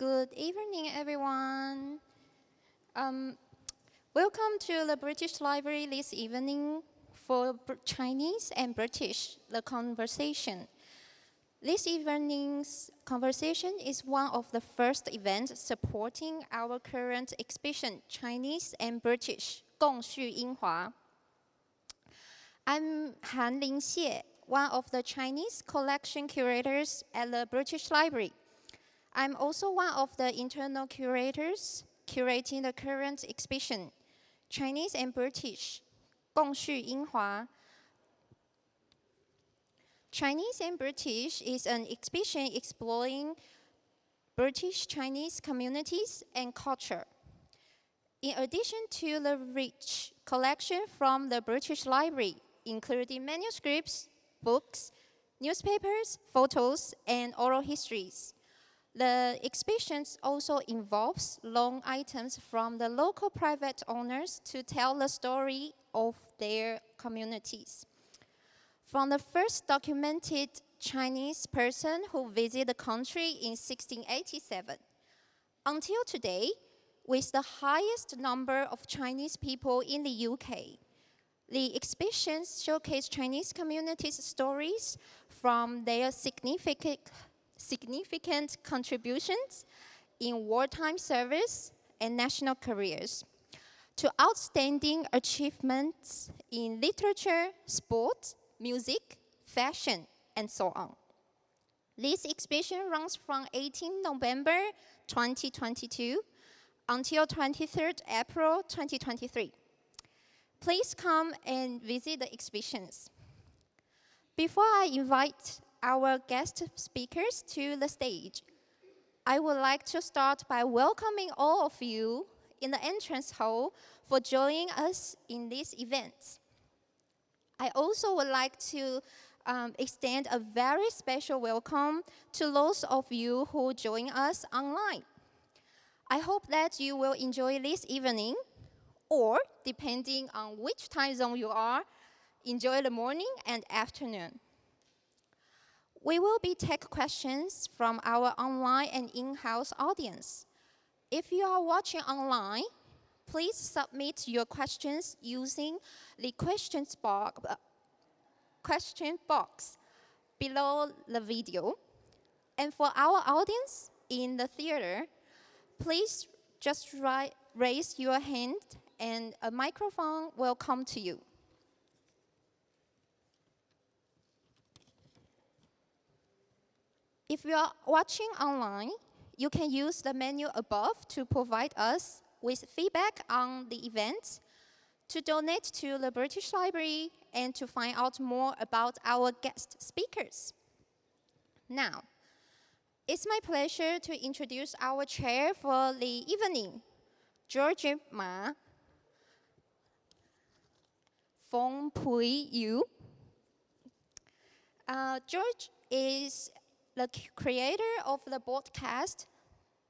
Good evening, everyone. Um, welcome to the British Library this evening for Chinese and British, the conversation. This evening's conversation is one of the first events supporting our current exhibition, Chinese and British, 共叙英华. I'm Han-Lin Hsieh, one of the Chinese collection curators at the British Library. I'm also one of the internal curators curating the current exhibition, Chinese and British, 共叙英华, Chinese and British is an exhibition exploring British Chinese communities and culture. In addition to the rich collection from the British Library, including manuscripts, books, newspapers, photos, and oral histories, the exhibition also involves long items from the local private owners to tell the story of their communities. From the first documented Chinese person who visited the country in 1687 until today, with the highest number of Chinese people in the UK. The exhibitions showcase Chinese communities' stories from their significant, significant contributions in wartime service and national careers to outstanding achievements in literature, sport, music, fashion, and so on. This exhibition runs from 18 November 2022 until 23rd April 2023. Please come and visit the exhibitions. Before I invite our guest speakers to the stage, I would like to start by welcoming all of you in the entrance hall for joining us in this event. I also would like to um, extend a very special welcome to those of you who join us online. I hope that you will enjoy this evening, or depending on which time zone you are, enjoy the morning and afternoon. We will be take questions from our online and in-house audience. If you are watching online, please submit your questions using the questions box, question box below the video. And for our audience in the theater, please just raise your hand and a microphone will come to you. If you are watching online, you can use the menu above to provide us with feedback on the event, to donate to the British Library, and to find out more about our guest speakers. Now, it's my pleasure to introduce our chair for the evening, George Ma, Feng Pui Yu. Uh, George is the creator of the broadcast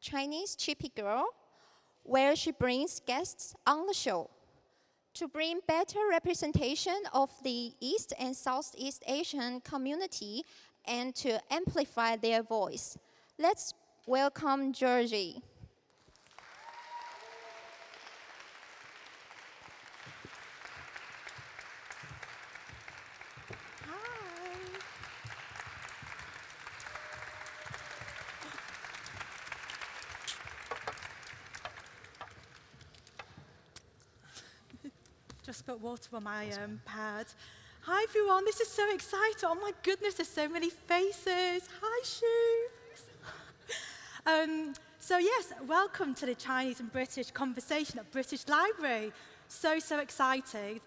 Chinese Chippy Girl, where she brings guests on the show to bring better representation of the East and Southeast Asian community and to amplify their voice. Let's welcome Georgie. just put water on my um, pad. Hi everyone, this is so exciting. Oh my goodness, there's so many faces. Hi shoes. um, so yes, welcome to the Chinese and British conversation at British Library. So, so excited.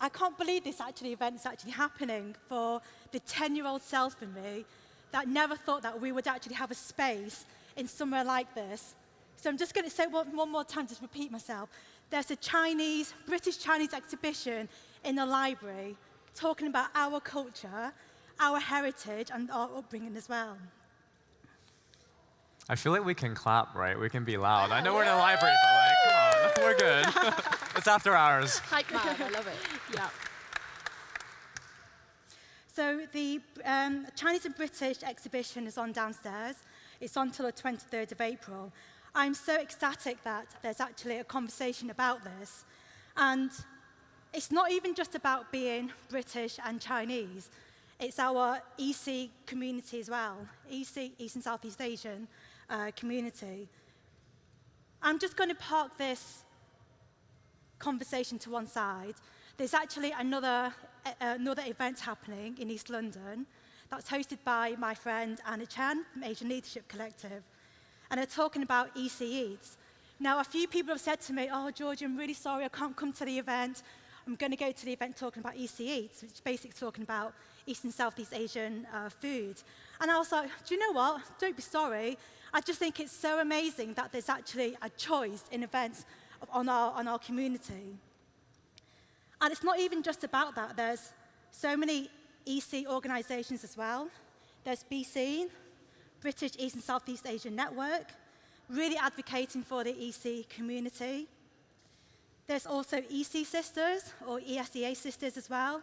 I can't believe this actually event is actually happening for the 10-year-old self in me that never thought that we would actually have a space in somewhere like this. So I'm just going to say one, one more time, just repeat myself there's a Chinese, British Chinese exhibition in the library talking about our culture, our heritage, and our upbringing as well. I feel like we can clap, right? We can be loud. I know we're in a library, but like, come on, we're good. it's after hours. Hype man, I love it. Yeah. So the um, Chinese and British exhibition is on downstairs. It's on till the 23rd of April. I'm so ecstatic that there's actually a conversation about this. And it's not even just about being British and Chinese. It's our EC community as well, EC, East and Southeast Asian uh, community. I'm just going to park this conversation to one side. There's actually another, uh, another event happening in East London that's hosted by my friend Anna Chan from Asian Leadership Collective. And they're talking about EC Eats. Now, a few people have said to me, oh, Georgie, I'm really sorry, I can't come to the event. I'm going to go to the event talking about EC Eats, which is basically talking about East and Southeast Asian uh, food. And I was like, do you know what? Don't be sorry. I just think it's so amazing that there's actually a choice in events on our, on our community. And it's not even just about that. There's so many EC organisations as well. There's BC, British East and Southeast Asian Network, really advocating for the EC community. There's also EC Sisters, or ESEA Sisters as well,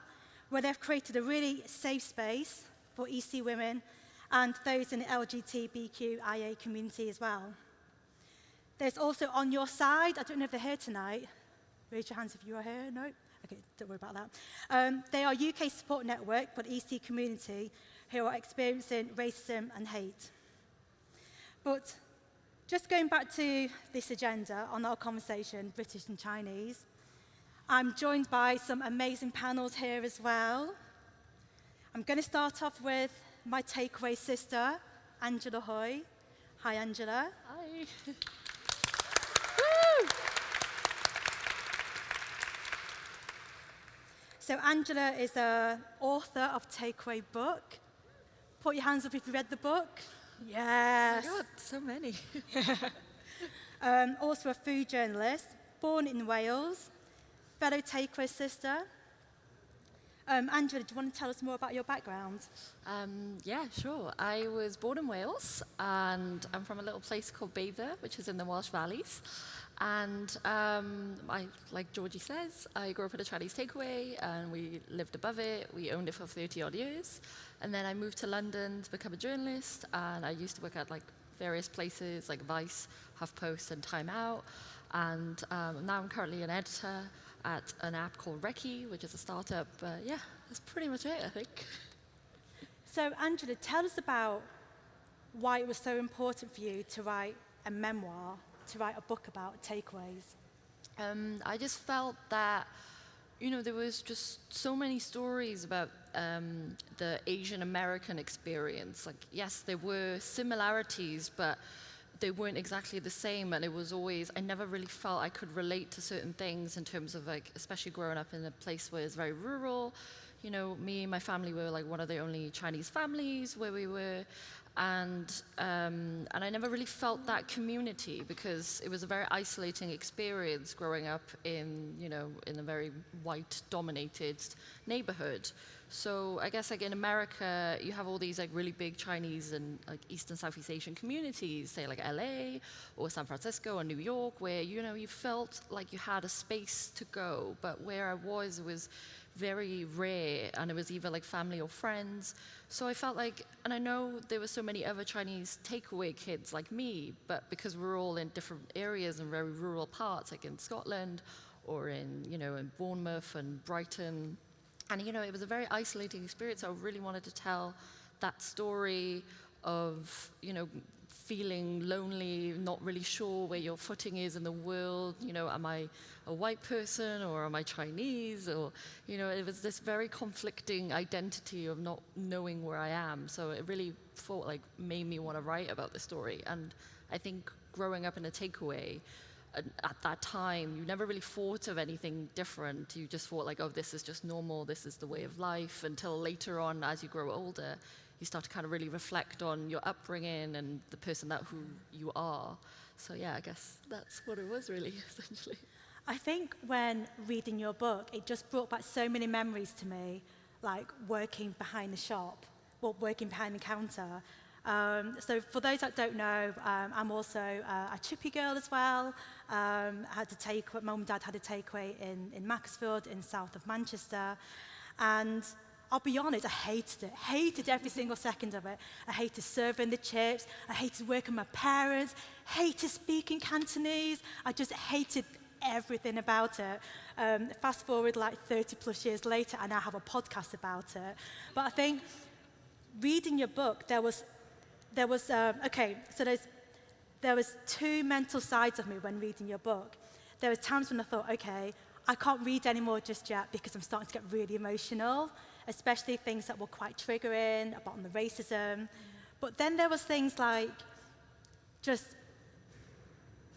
where they've created a really safe space for EC women and those in the LGBTQIA community as well. There's also On Your Side, I don't know if they're here tonight. Raise your hands if you are here. No? Okay, don't worry about that. Um, they are UK support network for the EC community who are experiencing racism and hate. But just going back to this agenda on our conversation, British and Chinese, I'm joined by some amazing panels here as well. I'm going to start off with my takeaway sister, Angela Hui. Hi, Angela. Hi. So Angela is an author of Takeaway Book. Put your hands up if you read the book. Yes. Oh God, so many. um, also a food journalist, born in Wales, fellow Takeaway sister. Um, Angela, do you want to tell us more about your background? Um, yeah, sure. I was born in Wales, and I'm from a little place called Beaver, which is in the Welsh Valleys. And um, I, like Georgie says, I grew up at a Chinese takeaway and we lived above it. We owned it for 30 odd years. And then I moved to London to become a journalist and I used to work at like various places like Vice, HuffPost and Time Out. And um, now I'm currently an editor at an app called Recce, which is a startup. But yeah, that's pretty much it, I think. So Angela, tell us about why it was so important for you to write a memoir to write a book about takeaways? Um, I just felt that, you know, there was just so many stories about um, the Asian American experience. Like, yes, there were similarities, but they weren't exactly the same. And it was always, I never really felt I could relate to certain things in terms of, like, especially growing up in a place where it's very rural. You know, me and my family were like one of the only Chinese families where we were and um, and I never really felt that community because it was a very isolating experience growing up in you know in a very white dominated neighborhood. So I guess like in America, you have all these like really big Chinese and like East and Southeast Asian communities, say like LA or San Francisco or New York, where you know you felt like you had a space to go. But where I was, was very rare, and it was either like family or friends. So I felt like, and I know there were so many other Chinese takeaway kids like me, but because we're all in different areas and very rural parts, like in Scotland or in, you know, in Bournemouth and Brighton, and you know, it was a very isolating experience. I really wanted to tell that story of, you know, feeling lonely, not really sure where your footing is in the world. You know, am I a white person or am I Chinese? Or, you know, it was this very conflicting identity of not knowing where I am. So it really felt like made me want to write about the story. And I think growing up in a takeaway, at that time, you never really thought of anything different. You just thought like, oh, this is just normal, this is the way of life, until later on, as you grow older, you start to kind of really reflect on your upbringing and the person that who you are. So yeah, I guess that's what it was really, essentially. I think when reading your book, it just brought back so many memories to me, like working behind the shop, working behind the counter. Um, so for those that don't know, um, I'm also uh, a chippy girl as well. Um, had to take, mum and dad had a takeaway in, in Macclesfield in south of Manchester. And I'll be honest, I hated it. Hated every single second of it. I hated serving the chips. I hated working with my parents. Hated speaking Cantonese. I just hated everything about it. Um, fast forward like 30 plus years later, I now have a podcast about it. But I think reading your book, there was, there was uh, okay, so there's, there was two mental sides of me when reading your book. There were times when I thought, okay, I can't read anymore just yet because I'm starting to get really emotional, especially things that were quite triggering about the racism. But then there was things like just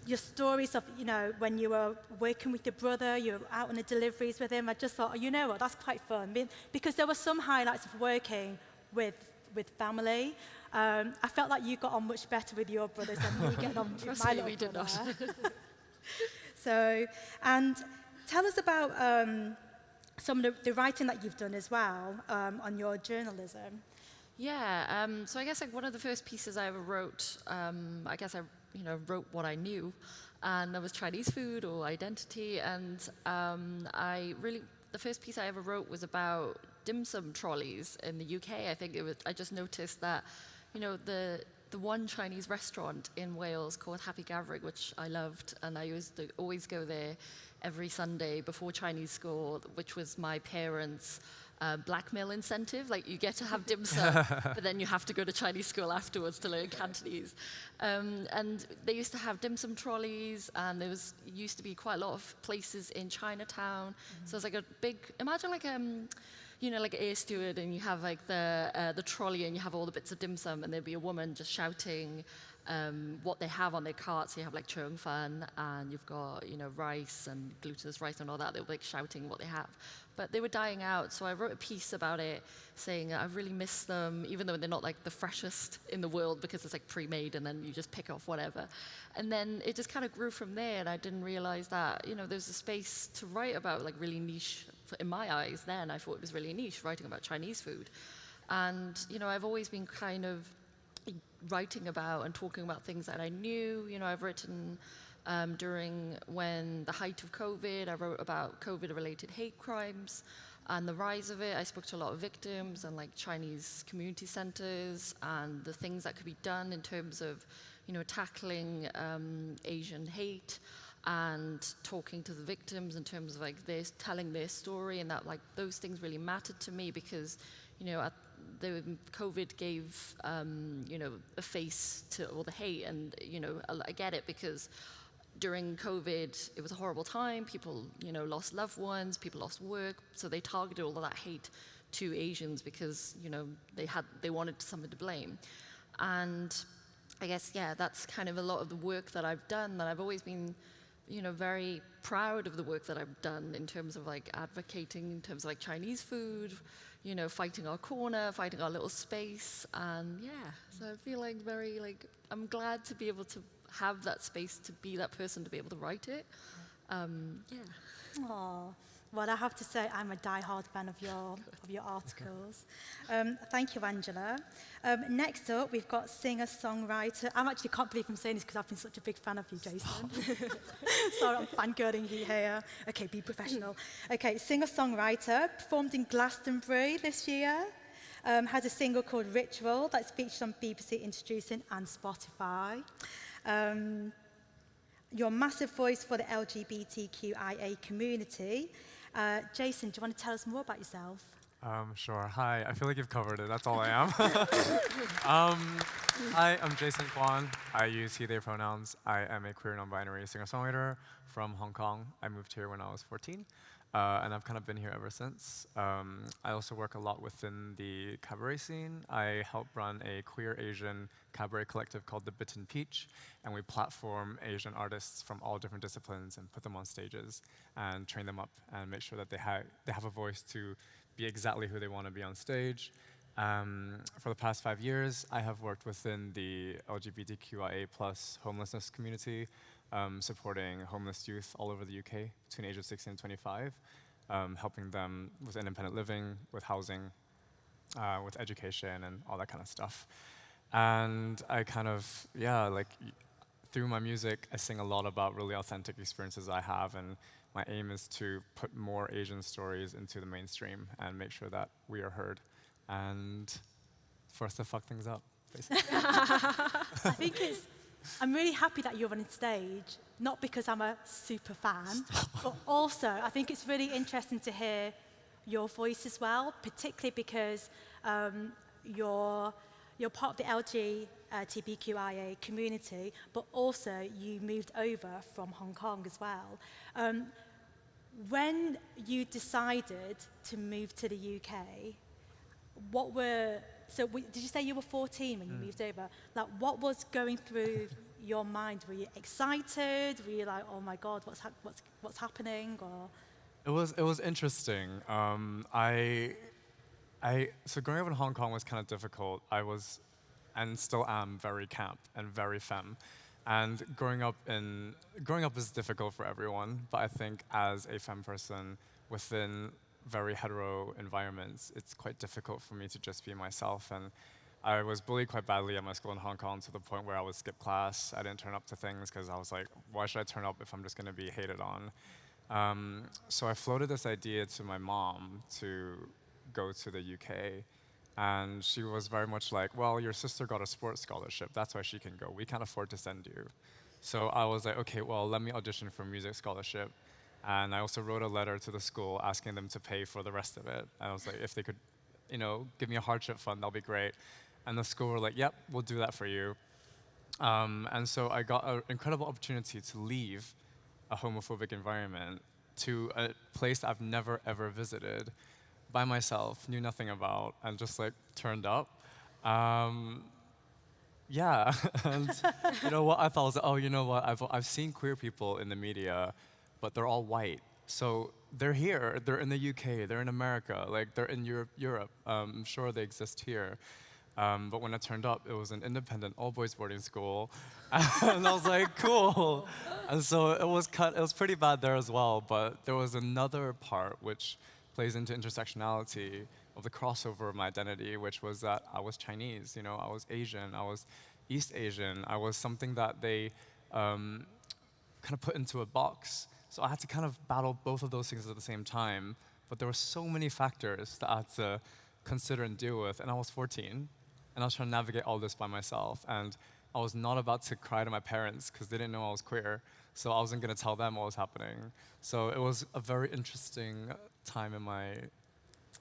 your stories of, you know, when you were working with your brother, you were out on the deliveries with him. I just thought, oh, you know what, that's quite fun. Because there were some highlights of working with, with family. Um, I felt like you got on much better with your brothers than me getting on with my little brother. so, and tell us about um, some of the, writing that you've done as well um, on your journalism. Yeah, um, so I guess like one of the first pieces I ever wrote, um, I guess I you know wrote what I knew, and that was Chinese food or identity, and um, I really the first piece I ever wrote was about dim sum trolleys in the UK. I think it was I just noticed that you know the the one Chinese restaurant in Wales called Happy Gathering, which I loved, and I used to always go there every Sunday before Chinese school, which was my parents' uh, blackmail incentive. Like you get to have dim sum, but then you have to go to Chinese school afterwards to learn Cantonese. Um, and they used to have dim sum trolleys, and there was used to be quite a lot of places in Chinatown. Mm -hmm. So it's like a big. Imagine like um, you know, like air steward, and you have like the uh, the trolley, and you have all the bits of dim sum, and there'd be a woman just shouting um, what they have on their carts. You have like chung fan, and you've got you know rice and glutinous rice and all that. They were like shouting what they have, but they were dying out. So I wrote a piece about it, saying I really miss them, even though they're not like the freshest in the world because it's like pre-made, and then you just pick off whatever. And then it just kind of grew from there, and I didn't realize that you know there's a space to write about like really niche. In my eyes, then I thought it was really niche writing about Chinese food. And you know, I've always been kind of writing about and talking about things that I knew. You know, I've written um, during when the height of COVID, I wrote about COVID-related hate crimes and the rise of it. I spoke to a lot of victims and like Chinese community centers and the things that could be done in terms of, you know, tackling um, Asian hate and talking to the victims in terms of like this telling their story and that like those things really mattered to me because, you know, at the COVID gave, um, you know, a face to all the hate, and you know, I get it because during COVID, it was a horrible time. People, you know, lost loved ones, people lost work, so they targeted all of that hate to Asians because, you know, they had they wanted someone to blame, and I guess yeah, that's kind of a lot of the work that I've done. That I've always been, you know, very proud of the work that I've done in terms of like advocating, in terms of like Chinese food, you know, fighting our corner, fighting our little space. And yeah, so I feel like very, like, I'm glad to be able to have that space to be that person to be able to write it. Um, yeah. Aww. Well, I have to say, I'm a die-hard fan of your, of your articles. Um, thank you, Angela. Um, next up, we've got singer-songwriter. I actually can't believe I'm saying this because I've been such a big fan of you, Jason. Sorry, I'm fangirling you here. Okay, be professional. Okay, singer-songwriter, performed in Glastonbury this year. Um, has a single called Ritual that's featured on BBC Introducing and Spotify. Um, your massive voice for the LGBTQIA community. Uh, Jason, do you want to tell us more about yourself? Um, sure. Hi. I feel like you've covered it. That's all I am. um, hi, I'm Jason Kwan. I use he, they pronouns. I am a queer non-binary singer-songwriter from Hong Kong. I moved here when I was 14. Uh, and I've kind of been here ever since. Um, I also work a lot within the cabaret scene. I help run a queer Asian cabaret collective called The Bitten Peach, and we platform Asian artists from all different disciplines and put them on stages and train them up and make sure that they, ha they have a voice to be exactly who they want to be on stage. Um, for the past five years, I have worked within the LGBTQIA plus homelessness community um, supporting homeless youth all over the UK between the ages 16 and 25, um, helping them with independent living, with housing, uh, with education, and all that kind of stuff. And I kind of, yeah, like through my music, I sing a lot about really authentic experiences I have and my aim is to put more Asian stories into the mainstream and make sure that we are heard. And for us to fuck things up, basically. I think it's, I'm really happy that you're on stage, not because I'm a super fan, but also I think it's really interesting to hear your voice as well, particularly because um, you're, you're part of the LGBTQIA community, but also you moved over from Hong Kong as well. Um, when you decided to move to the UK, what were, so we, did you say you were 14 when you Mm. moved over? Like, what was going through your mind? Were you excited? Were you like, oh my God, what's, hap- what's, what's happening? Or, It was it was interesting. Um, I I so growing up in Hong Kong was kind of difficult. I was and still am very camp and very femme. And growing up in growing up is difficult for everyone, but I think as a femme person within very hetero environments, it's quite difficult for me to just be myself and I was bullied quite badly at my school in Hong Kong to the point where I would skip class. I didn't turn up to things because I was like, why should I turn up if I'm just going to be hated on? Um, so I floated this idea to my mom to go to the UK. And she was very much like, well, your sister got a sports scholarship. That's why she can go. We can't afford to send you. So I was like, okay, well, let me audition for music scholarship. And I also wrote a letter to the school asking them to pay for the rest of it. And I was like, if they could, you know, give me a hardship fund, that'll be great. And the school were like, yep, we'll do that for you. Um, and so I got an incredible opportunity to leave a homophobic environment to a place I've never ever visited by myself, knew nothing about, and just like turned up. Um, yeah, and you know what I thought was, oh, you know what? I've I've seen queer people in the media, but they're all white. So they're here. They're in the UK. They're in America. Like they're in Europe. Europe. Um, I'm sure they exist here. Um, but when I turned up, it was an independent all-boys boarding school, and I was like, cool. And so it was cut. It was pretty bad there as well. But there was another part which plays into intersectionality of the crossover of my identity, which was that I was Chinese. You know, I was Asian. I was East Asian. I was something that they um, kind of put into a box. So I had to kind of battle both of those things at the same time. But there were so many factors that I had to consider and deal with. And I was 14, and I was trying to navigate all this by myself. And I was not about to cry to my parents because they didn't know I was queer. So I wasn't going to tell them what was happening. So it was a very interesting time in my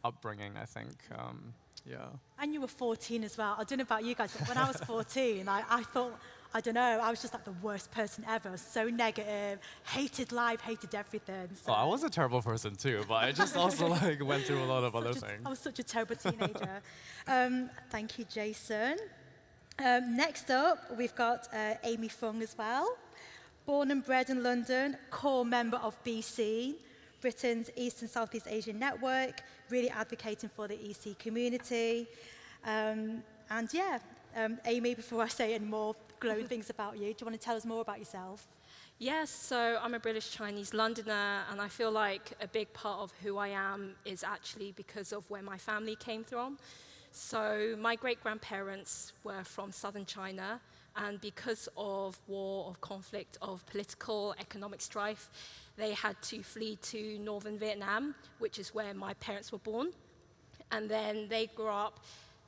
upbringing, I think. Um, yeah. and you were 14 as well. I don't know about you guys, but when I was 14, I, I thought, I don't know, I was just like the worst person ever. So negative, hated life, hated everything. So Well, I was a terrible person too, but I just also like went through a lot of other a- things. I was such a terrible teenager. um, thank you, Jason. Um, next up, we've got uh, Amy Phung as well. Born and bred in London, core member of BC, Britain's East and Southeast Asian Network, really advocating for the EC community. Um, and yeah, um, Amy, before I say any more glowing things about you, do you want to tell us more about yourself? Yes, so I'm a British Chinese Londoner, and I feel like a big part of who I am is actually because of where my family came from. So my great grandparents were from southern China, and because of war, of conflict, of political, economic strife, they had to flee to northern Vietnam, which is where my parents were born. And then they grew up,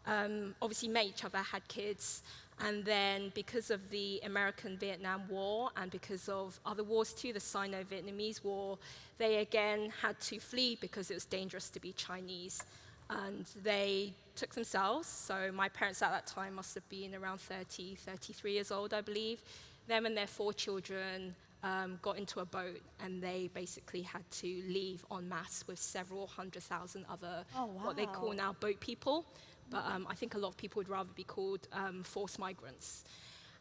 um, obviously met each other, had kids, and then because of the American Vietnam War and because of other wars too, the Sino-Vietnamese War, they again had to flee because it was dangerous to be Chinese. And they took themselves, so my parents at that time must have been around 30, 33 years old, I believe. Them and their four children um, got into a boat and they basically had to leave en masse with several hundred thousand other Oh, what they call now boat people. But um, I think a lot of people would rather be called um, forced migrants.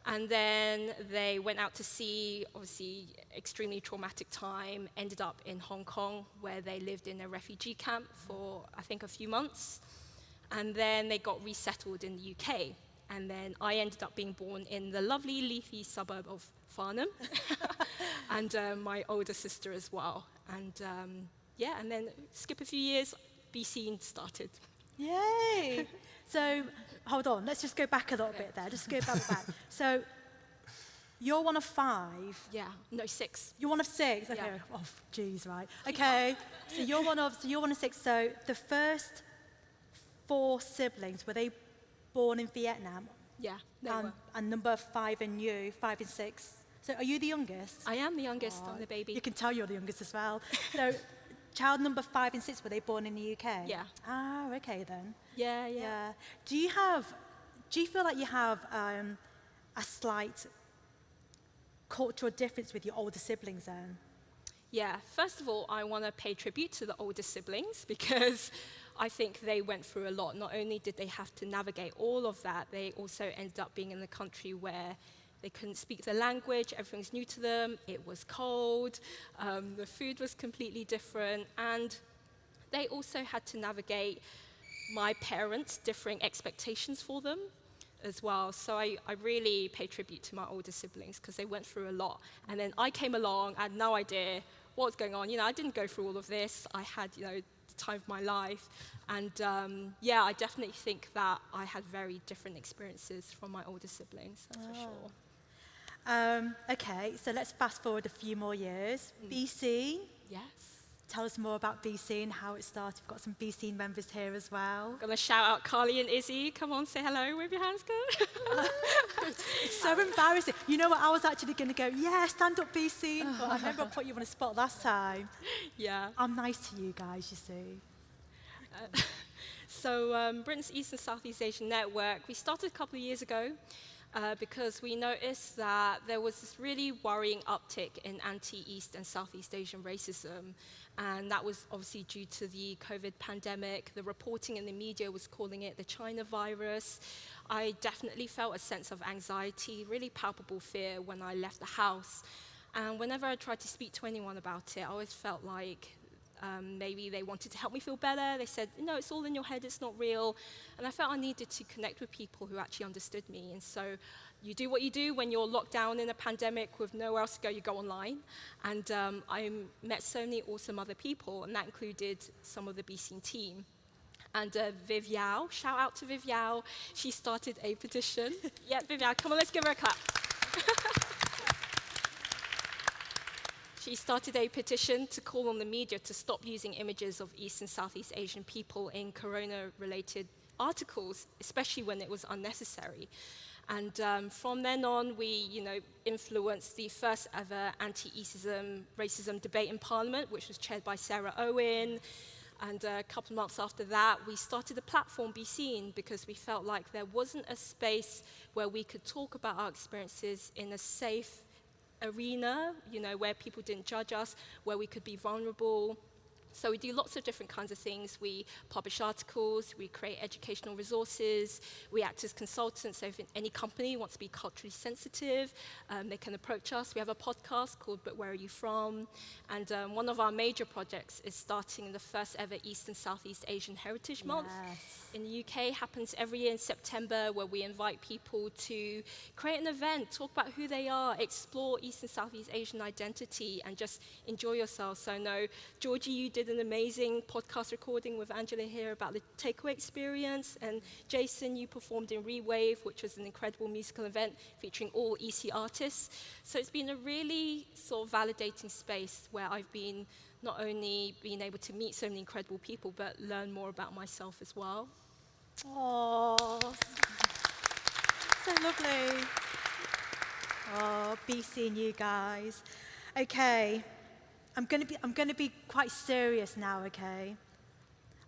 And then they went out to sea, obviously extremely traumatic time, ended up in Hong Kong where they lived in a refugee camp for I think a few months. And then they got resettled in the UK. And then I ended up being born in the lovely leafy suburb of Farnham. and um, my older sister as well. And um, yeah, and then skip a few years, BC started. Yay! so, hold on, let's just go back a little bit there. Just go back, back. So, You're one of five. Yeah, no, six. You're one of six. Okay. Yeah. Oh, geez, right. Okay. so you're one of so you're one of six. So the first four siblings were they born in Vietnam? Yeah, they and, were. and number five and you, five and six. So are you the youngest? I am the youngest. Aw, I'm the baby. You can tell you're the youngest as well. So, child number five and six were they born in the UK? Yeah. Ah, okay then. yeah, yeah, Yeah. Do you have? Do you feel like you have um, a slight cultural difference with your older siblings then? Yeah, first of all, I want to pay tribute to the older siblings because I think they went through a lot. Not only did they have to navigate all of that, they also ended up being in a country where they couldn't speak the language, everything's new to them, it was cold, um, the food was completely different, and they also had to navigate my parents' differing expectations for them as well. So I, I really pay tribute to my older siblings because they went through a lot. And then I came along, I had no idea what was going on. You know, I didn't go through all of this. I had, you know, the time of my life. And um, yeah, I definitely think that I had very different experiences from my older siblings, that's for sure. Um, okay, so let's fast forward a few more years. BC, Yes. tell us more about BC and how it started. We've got some BC members here as well. Gonna shout out Carly and Izzy. Come on, say hello. Wave your hands, go. It's so embarrassing. You know what? I was actually going to go, yeah, stand up BC, but I remember I put you on a spot last time. yeah. I'm nice to you guys, you see. So um, Britain's East and Southeast Asian Network, we started a couple of years ago uh, because we noticed that there was this really worrying uptick in anti-East and Southeast Asian racism. And that was obviously due to the COVID pandemic. The reporting in the media was calling it the China virus. I definitely felt a sense of anxiety, really palpable fear when I left the house. And whenever I tried to speak to anyone about it, I always felt like um, maybe they wanted to help me feel better. They said, no, it's all in your head, it's not real. And I felt I needed to connect with people who actually understood me. And so you do what you do when you're locked down in a pandemic with nowhere else to go, you go online. And um, I met so many awesome other people, and that included some of the BC team. And uh, Viv Yau, shout out to Viv Yau, she started a petition. yeah, Viv Yau, come on, let's give her a clap. She started a petition to call on the media to stop using images of East and Southeast Asian people in corona-related articles, especially when it was unnecessary. And um, from then on, we, you know, influenced the first ever anti-Eastism, racism debate in Parliament, which was chaired by Sarah Owen. And a couple of months after that, we started a platform, Be Seen, because we felt like there wasn't a space where we could talk about our experiences in a safe arena, you know, where people didn't judge us, where we could be vulnerable. So we do lots of different kinds of things. We publish articles, we create educational resources, we act as consultants. So if any company wants to be culturally sensitive, um, they can approach us. We have a podcast called But Where Are You From? And um, one of our major projects is starting the first ever East and Southeast Asian Heritage Month Yes. in the UK happens every year in September where we invite people to create an event, talk about who they are, explore East and Southeast Asian identity and just enjoy yourself. So no, Georgie, you did an amazing podcast recording with Angela here about the takeaway experience and Jason, you performed in Rewave, which was an incredible musical event featuring all EC artists. So it's been a really sort of validating space where I've been not only being able to meet so many incredible people, but learn more about myself as well. Oh, so lovely. Oh, be seeing you guys. Okay, I'm going to be I'm going to be quite serious now. Okay,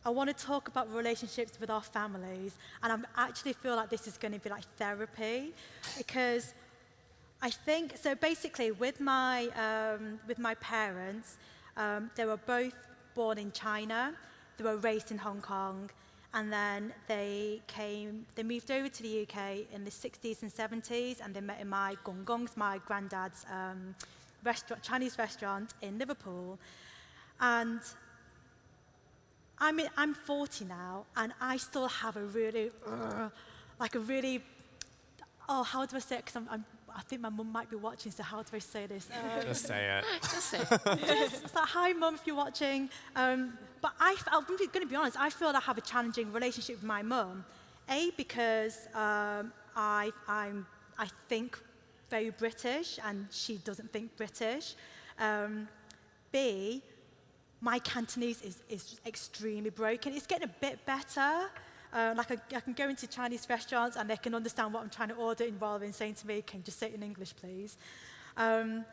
I want to talk about relationships with our families, and I actually feel like this is going to be like therapy, because I think so. Basically, with my um, with my parents, um, they were both born in China. They were raised in Hong Kong, and then they came. They moved over to the UK in the 60s and 70s, and they met in my Gong Gong's, my granddad's um, restaurant, Chinese restaurant in Liverpool, and. I mean, I'm 40 now, and I still have a really, uh, like a really oh, how do I say it? Because I'm, I'm, I think my mum might be watching, so how do I say this? Um, Just say it. Just say. It. It's like, hi, mum, if you're watching. Um, but I, I'm going to be honest, I feel I have a challenging relationship with my mum. A, because um, I, I'm, I think very British and she doesn't think British. Um, B, my Cantonese is, is extremely broken. It's getting a bit better. Uh, like I, I, can go into Chinese restaurants and they can understand what I'm trying to order rather than saying to me, can you just say it in English, please? Um,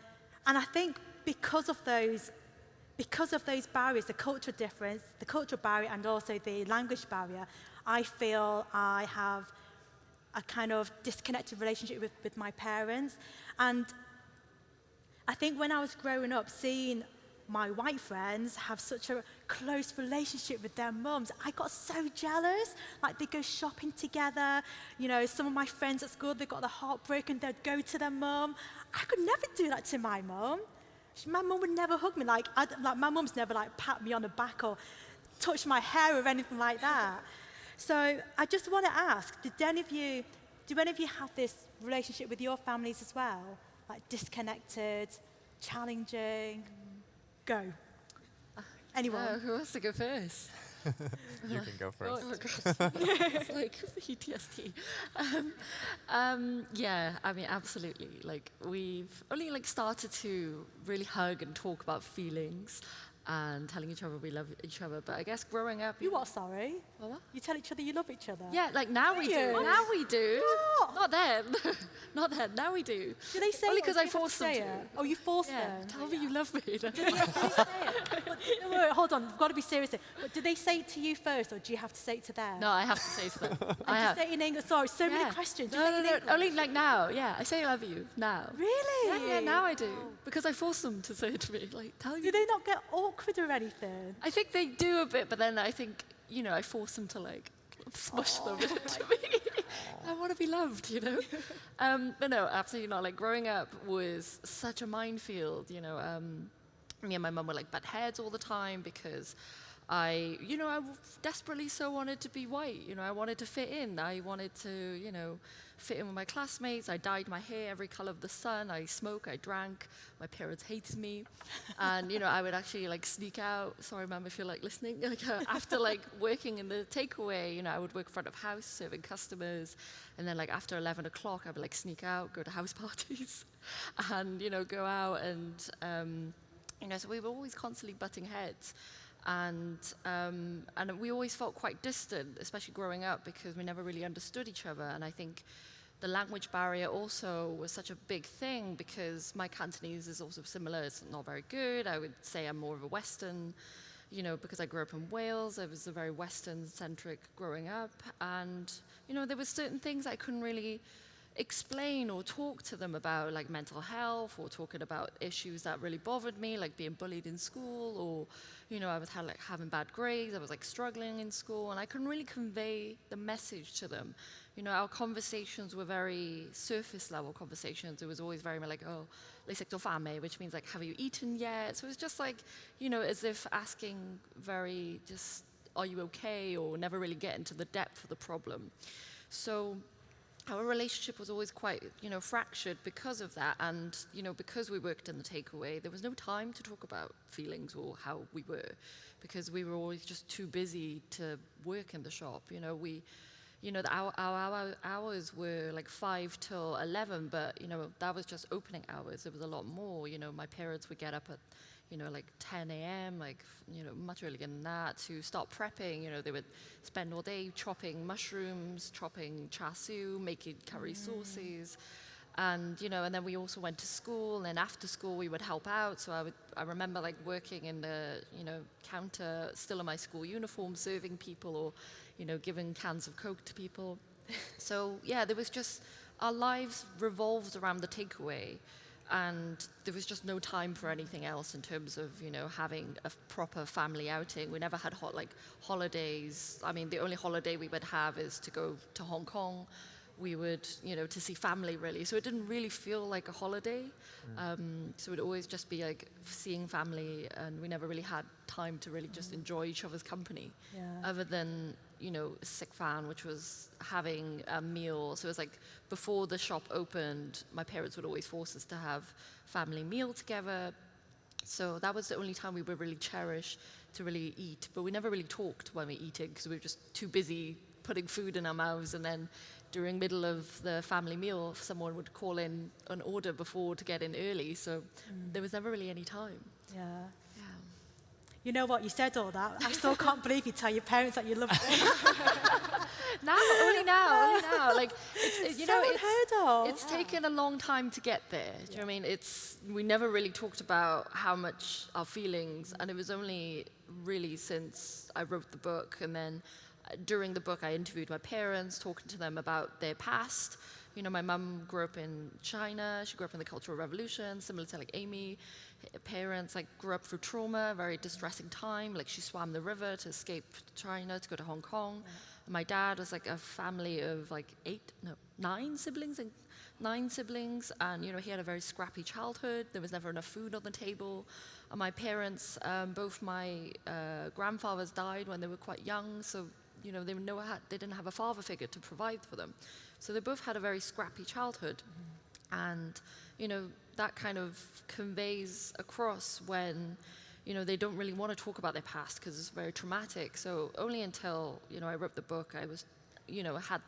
and I think because of those because of those barriers, the cultural difference, the cultural barrier and also the language barrier, I feel I have a kind of disconnected relationship with, with my parents. And I think when I was growing up, seeing my white friends have such a close relationship with their mums. I got so jealous. Like they go shopping together. You know, some of my friends at school, they got their heart broken. They'd go to their mum. I could never do that to my mum. My mum would never hug me. Like, I, like my mum's never like pat me on the back or touch my hair or anything like that. So I just want to ask, did any of you, do any of you have this relationship with your families as well? Like disconnected, challenging? Go. Anyone? Uh, who wants to go first? you can go first. Oh my god, it's like PTSD. Um, um, yeah, I mean, absolutely. Like we've only like started to really hug and talk about feelings and telling each other we love each other. But I guess growing up, You are sorry? What? You tell each other you love each other? Yeah, like now we do. Now we do. What? Not then. Not then. Now we do. Do they say Only because I you forced them to. it? Oh, you forced Yeah. them? Tell me you love me. But, no, wait, hold on, we've got to be serious here. But do they say it to you first, or do you have to say it to them? no, I have to say it to them. I do you have. say it in English? Sorry, so many questions. No, no, no. Only like now. Yeah, I say I love you now. Really? Yeah, yeah, now I do. Because I force them to say it to me. Like, tell you. Do you. they not get awkward or anything? I think they do a bit, but then I think, you know, I force them to like smush them into me. I want to be loved, you know? um, but no, absolutely not. Like, growing up was such a minefield, you know. Um, me and my mum were like butt heads all the time because I, you know, I desperately so wanted to be white. You know, I wanted to fit in. I wanted to, you know, fit in with my classmates. I dyed my hair every color of the sun. I smoked, I drank. My parents hated me. And, you know, I would actually like sneak out. Sorry, mum, if you're like listening. Like, uh, after like working in the takeaway, you know, I would work front of house serving customers. And then like after 11 o'clock, I would like sneak out, go to house parties and, you know, go out and, um, you know, so we were always constantly butting heads. And, um, and we always felt quite distant, especially growing up, because we never really understood each other. And I think the language barrier also was such a big thing because my Cantonese is also similar. It's not very good. I would say I'm more of a Western, you know, because I grew up in Wales. I was a very Western-centric growing up. And, you know, there were certain things I couldn't really explain or talk to them about like mental health or talking about issues that really bothered me like being bullied in school or you know i was had, like having bad grades i was like struggling in school and i couldn't really convey the message to them. You know our conversations were very surface level conversations. It was always very much like oh fame, which means like have you eaten yet? So it was just like you know as if asking very just are you okay? or never really getting to the depth of the problem. So our relationship was always quite, you know, fractured because of that. And, you know, because we worked in the takeaway, there was no time to talk about feelings or how we were because we were always just too busy to work in the shop. You know, we, you know, the, our, our, our hours were like 5 till 11, but, you know, that was just opening hours. There was a lot more. You know, my parents would get up at, you know, like 10 a.m., like, you know, much earlier than that to start prepping. You know, they would spend all day chopping mushrooms, chopping char siu, making curry mm. sauces. And, you know, and then we also went to school, and after school we would help out. So I would, I remember like working in the, you know, counter, still in my school uniform, serving people or, you know, giving cans of Coke to people. so yeah, there was just, our lives revolved around the takeaway and there was just no time for anything else in terms of you know having a proper family outing. We never had hot like holidays. I mean, the only holiday we would have is to go to Hong Kong. We would you know to see family really. So it didn't really feel like a holiday. Um, so it'd always just be like seeing family, and we never really had time to really just enjoy each other's company, Yeah. other than you know a sick fan, which was having a meal. So it was like before the shop opened, my parents would always force us to have family meal together. So that was the only time we would really cherish to really eat. But we never really talked when we were eating because we were just too busy putting food in our mouths and then during middle of the family meal, someone would call in an order before to get in early. So mm. there was never really any time. Yeah. Yeah. You know what? You said all that. I still can't believe you tell your parents that you love them. Now, only now, only now. Like, it's, it- you so know, it's, unheard of. it's taken a long time to get there. Do you know what I mean? It's we never really talked about how much our feelings, and it was only really since I wrote the book, and then during the book, I interviewed my parents, talking to them about their past. You know, my mum grew up in China. She grew up in the Cultural Revolution, similar to like Amy. Her Parents like grew up through trauma, very distressing time. Like she swam the river to escape China to go to Hong Kong. And my dad was like a family of like eight, no, nine siblings and nine siblings, and you know he had a very scrappy childhood. There was never enough food on the table. And my parents, um, both my uh, grandfathers died when they were quite young, so you know they no, they didn't have a father figure to provide for them. So they both had a very scrappy childhood, and you know that kind of conveys across when you know they don't really want to talk about their past because it's very traumatic. So only until you know I wrote the book, I was you know had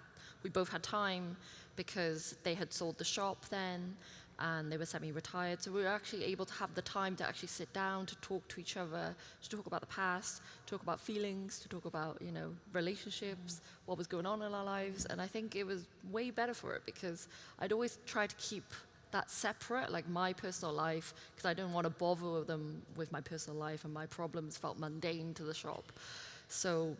we both had time because they had sold the shop then and they were semi-retired so we were actually able to have the time to actually sit down to talk to each other to talk about the past talk about feelings to talk about you know relationships what was going on in our lives. And i think it was way better for it because i'd always try to keep that separate like my personal life because i didn't want to bother them with my personal life and my problems felt mundane to the shop. So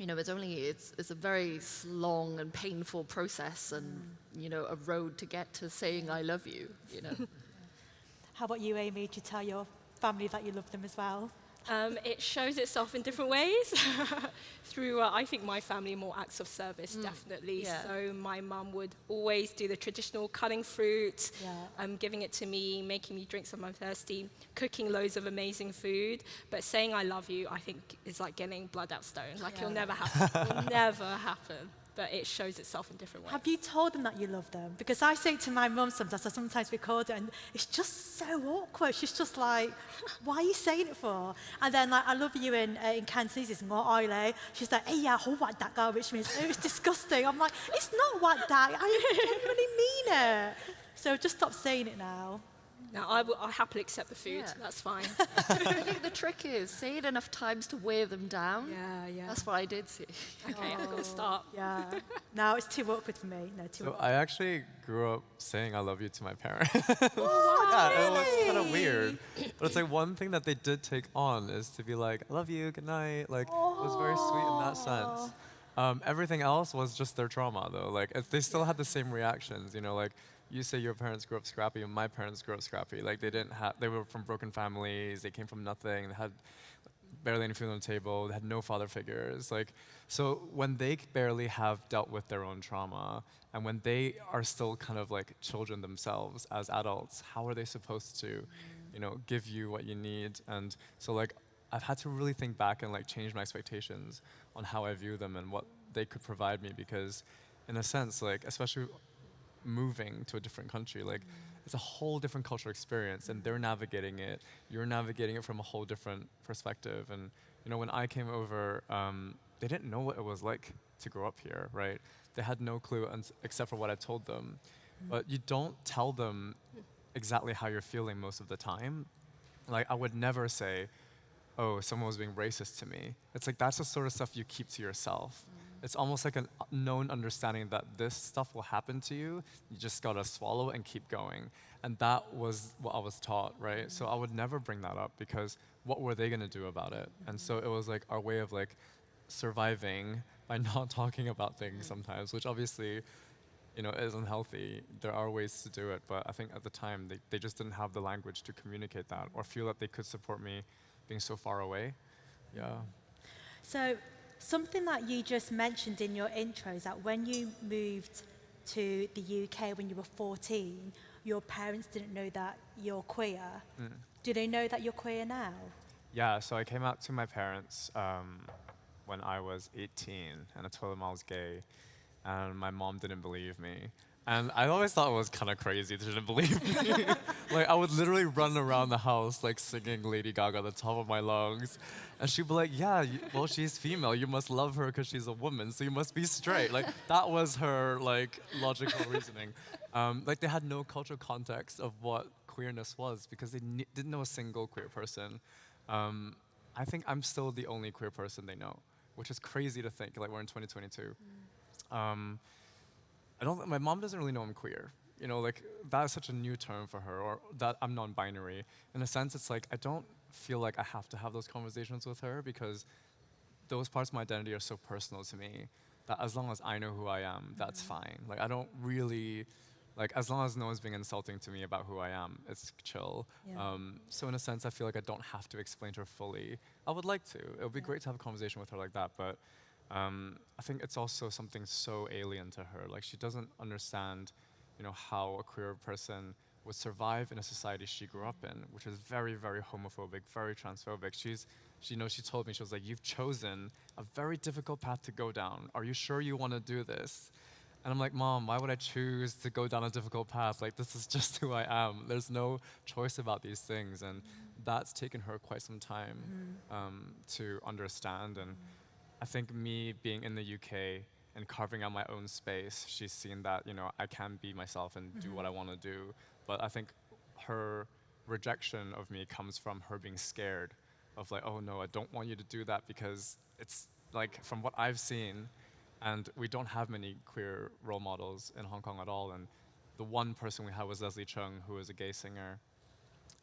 you know, it's only it's it's a very long and painful process, and you know, a road to get to saying I love you. You know, How about you, Amy? Do you tell your family that you love them as well? Um, it shows itself in different ways. Through, uh, I think, my family, more acts of service, definitely. yeah. So my mum would always do the traditional cutting fruit, Yeah. um, giving it to me, making me drink if I'm thirsty, cooking loads of amazing food. But saying I love you, I think, is like getting blood out stone. Like it'll never happen. it'll never happen. But it shows itself in different ways. Have you told them that you love them? Because I say it to my mum sometimes, I sometimes record it, and it's just so awkward. She's just like, why are you saying it for? And then, like, I love you in, uh, in Cantonese, it's more oily. She's like, hey, yeah, ho wat that girl, which means, oh, it's disgusting. I'm like, it's not what that, I genuinely mean it. So just stop saying it now. Now, I will I'll happily accept the food. Yeah. That's fine. I think the trick is say it enough times to wear them down. yeah, yeah. That's what I did see. okay, I'm going to stop. Yeah. Now it's too awkward for me. No, too So awkward. I actually grew up saying I love you to my parents. Oh yeah, it was kind of weird. But it's like one thing that they did take on is to be like, I love you, good night. Like, it was very sweet in that sense. Um, everything else was just their trauma, though. Like, it, they still had the same reactions, you know, like, you say your parents grew up scrappy, and my parents grew up scrappy. Like, they didn't have, they were from broken families, they came from nothing, they had barely any food on the table. They had no father figures. Like, so when they barely have dealt with their own trauma, and when they are still kind of like children themselves as adults, how are they supposed to, you know, give you what you need? And so like, I've had to really think back and like change my expectations on how I view them and what they could provide me because, in a sense, like especially moving to a different country like mm. it's a whole different cultural experience and they're navigating it. You're navigating it from a whole different perspective and you know when i came over um, they didn't know what it was like to grow up here right? They had no clue except for what i told them. Mm. But you don't tell them exactly how you're feeling most of the time. Like i would never say oh, someone was being racist to me. It's like that's the sort of stuff you keep to yourself. Mm. It's almost like a known understanding that this stuff will happen to you. You just gotta swallow and keep going. And that was what I was taught, right? So I would never bring that up because what were they gonna do about it? And so it was like our way of like surviving by not talking about things sometimes, which obviously you know, is unhealthy. There are ways to do it, but I think at the time they, they just didn't have the language to communicate that or feel that they could support me being so far away. Yeah. So, something that you just mentioned in your intro is that when you moved to the UK when you were 14, your parents didn't know that you're queer. Do they know that you're queer now? Yeah, so I came out to my parents um, when I was 18 and I told them I was gay, and my mom didn't believe me. And I always thought it was kind of crazy. They didn't believe me. like I would literally run around the house like singing Lady Gaga at the top of my lungs, and she'd be like, "Yeah, you, well she's female. You must love her because she's a woman. So you must be straight." Like that was her like logical reasoning. Um, like they had no cultural context of what queerness was because they didn't know a single queer person. Um, I think I'm still the only queer person they know, which is crazy to think. Like we're in 2022. Mm. Um, I don't. My mom doesn't really know I'm queer. You know, like that's such a new term for her, or that I'm non-binary. In a sense, it's like I don't feel like I have to have those conversations with her because those parts of my identity are so personal to me that as long as I know who I am, that's mm -hmm. fine. Like I don't really like as long as no one's being insulting to me about who I am, it's chill. Yeah. Um, so in a sense, I feel like I don't have to explain to her fully. I would like to. It would be yeah. great to have a conversation with her like that, but um, I think it's also something so alien to her. Like she doesn't understand, you know, how a queer person would survive in a society she grew up in, which is very, very homophobic, very transphobic. She's, she, you know, she told me, she was like, you've chosen a very difficult path to go down. Are you sure you want to do this? And I'm like, Mom, why would I choose to go down a difficult path? Like, this is just who I am. There's no choice about these things. And that's taken her quite some time mm-hmm. um, to understand. And I think me being in the UK and carving out my own space, she's seen that, you know, I can be myself and do what mm-hmm. I want to do. But I think her rejection of me comes from her being scared of like, oh no, I don't want you to do that because it's like, from what I've seen, and we don't have many queer role models in Hong Kong at all. And the one person we had was Leslie Cheung, who was a gay singer.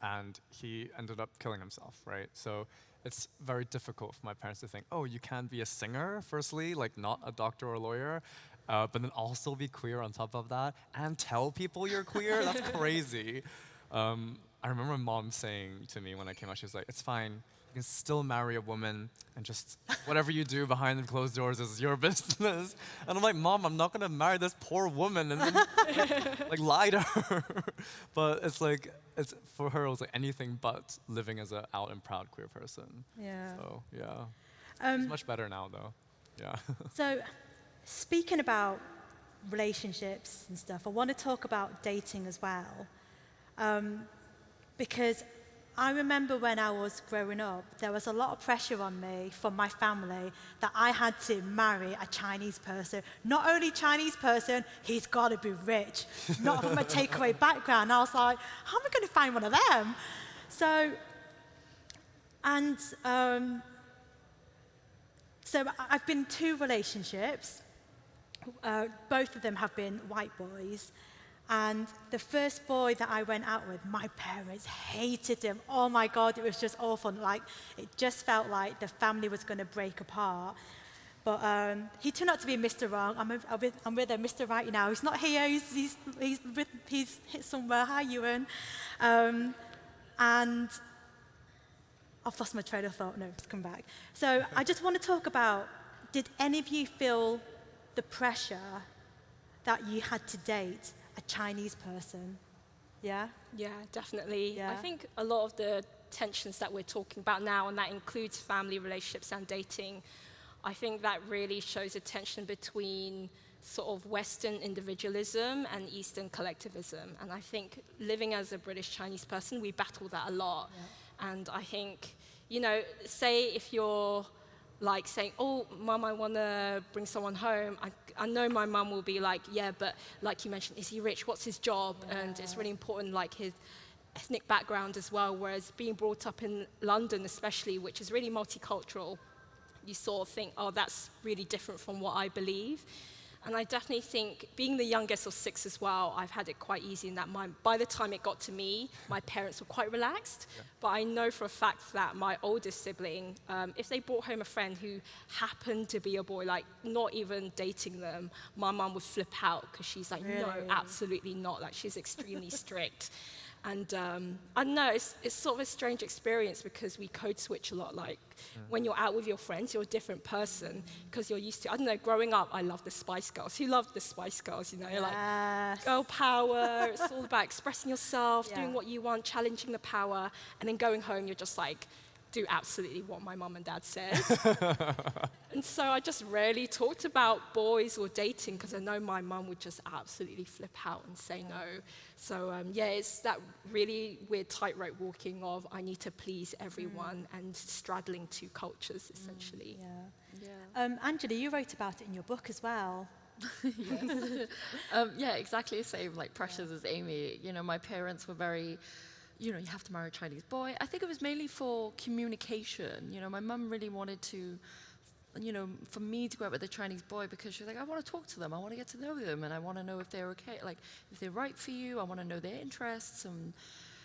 And he ended up killing himself, right? So it's very difficult for my parents to think, oh, you can't be a singer, firstly, like not a doctor or a lawyer, uh, but then also be queer on top of that and tell people you're queer? That's crazy. Um, I remember mom saying to me when I came out, she was like, it's fine, can still marry a woman and just whatever you do behind the closed doors is your business. And I'm like, Mom, I'm not gonna marry this poor woman and then like, like lie to her. but it's like, it's for her, it was like anything but living as an out and proud queer person. Yeah. So yeah, um, it's much better now though. Yeah. so, speaking about relationships and stuff, I want to talk about dating as well, um, because I remember when I was growing up, there was a lot of pressure on me from my family that I had to marry a Chinese person. Not only Chinese person, he's got to be rich. Not from a takeaway background. I was like, how am I going to find one of them? So, and um, so I've been two relationships. Uh, both of them have been white boys. And the first boy that I went out with, my parents hated him. Oh my God, it was just awful. Like, it just felt like the family was going to break apart. But um, he turned out to be Mr. Wrong. I'm, a, I'm, with, I'm with a Mr. Right now. He's not here. He's, he's, he's, with, he's hit somewhere. Hi, Ewan. Um, and I've lost my train of thought. No, it's come back. So I just want to talk about, did any of you feel the pressure that you had to date a Chinese person. Yeah? Yeah, definitely. Yeah. I think a lot of the tensions that we're talking about now, and that includes family relationships and dating, I think that really shows a tension between sort of Western individualism and Eastern collectivism. And I think living as a British Chinese person, we battle that a lot. Yeah. And I think, you know, say if you're like saying, oh, mum, I want to bring someone home, I, I know my mum will be like, yeah, but like you mentioned, is he rich? What's his job? Yeah. And it's really important, like his ethnic background as well. Whereas being brought up in London, especially, which is really multicultural, you sort of think, oh, that's really different from what I believe. And I definitely think, being the youngest of six as well, I've had it quite easy in that my, by the time it got to me, my parents were quite relaxed. Yeah. But I know for a fact that my oldest sibling, um, if they brought home a friend who happened to be a boy, like not even dating them, my mum would flip out because she's like, really? no, absolutely not. Like she's extremely strict. And um, I don't know, it's, it's sort of a strange experience because we code switch a lot. Like mm. when you're out with your friends, you're a different person because you're used to, I don't know, growing up, I loved the Spice Girls. Who loved the Spice Girls? You know, yes. like girl power. it's all about expressing yourself, yeah. doing what you want, challenging the power. And then going home, you're just like, do absolutely what my mum and dad said. and so I just rarely talked about boys or dating because I know my mum would just absolutely flip out and say no. So um, yeah, it's that really weird tightrope walking of I need to please everyone and straddling two cultures essentially. Yeah. Yeah. Um, Angela, you wrote about it in your book as well. um, yeah, exactly the same, like pressures as Amy. You know, my parents were very, you know, you have to marry a Chinese boy. I think it was mainly for communication. You know, my mum really wanted to, you know, for me to go out with a Chinese boy because she was like, I want to talk to them, I want to get to know them, and I want to know if they're okay, like if they're right for you. I want to know their interests, and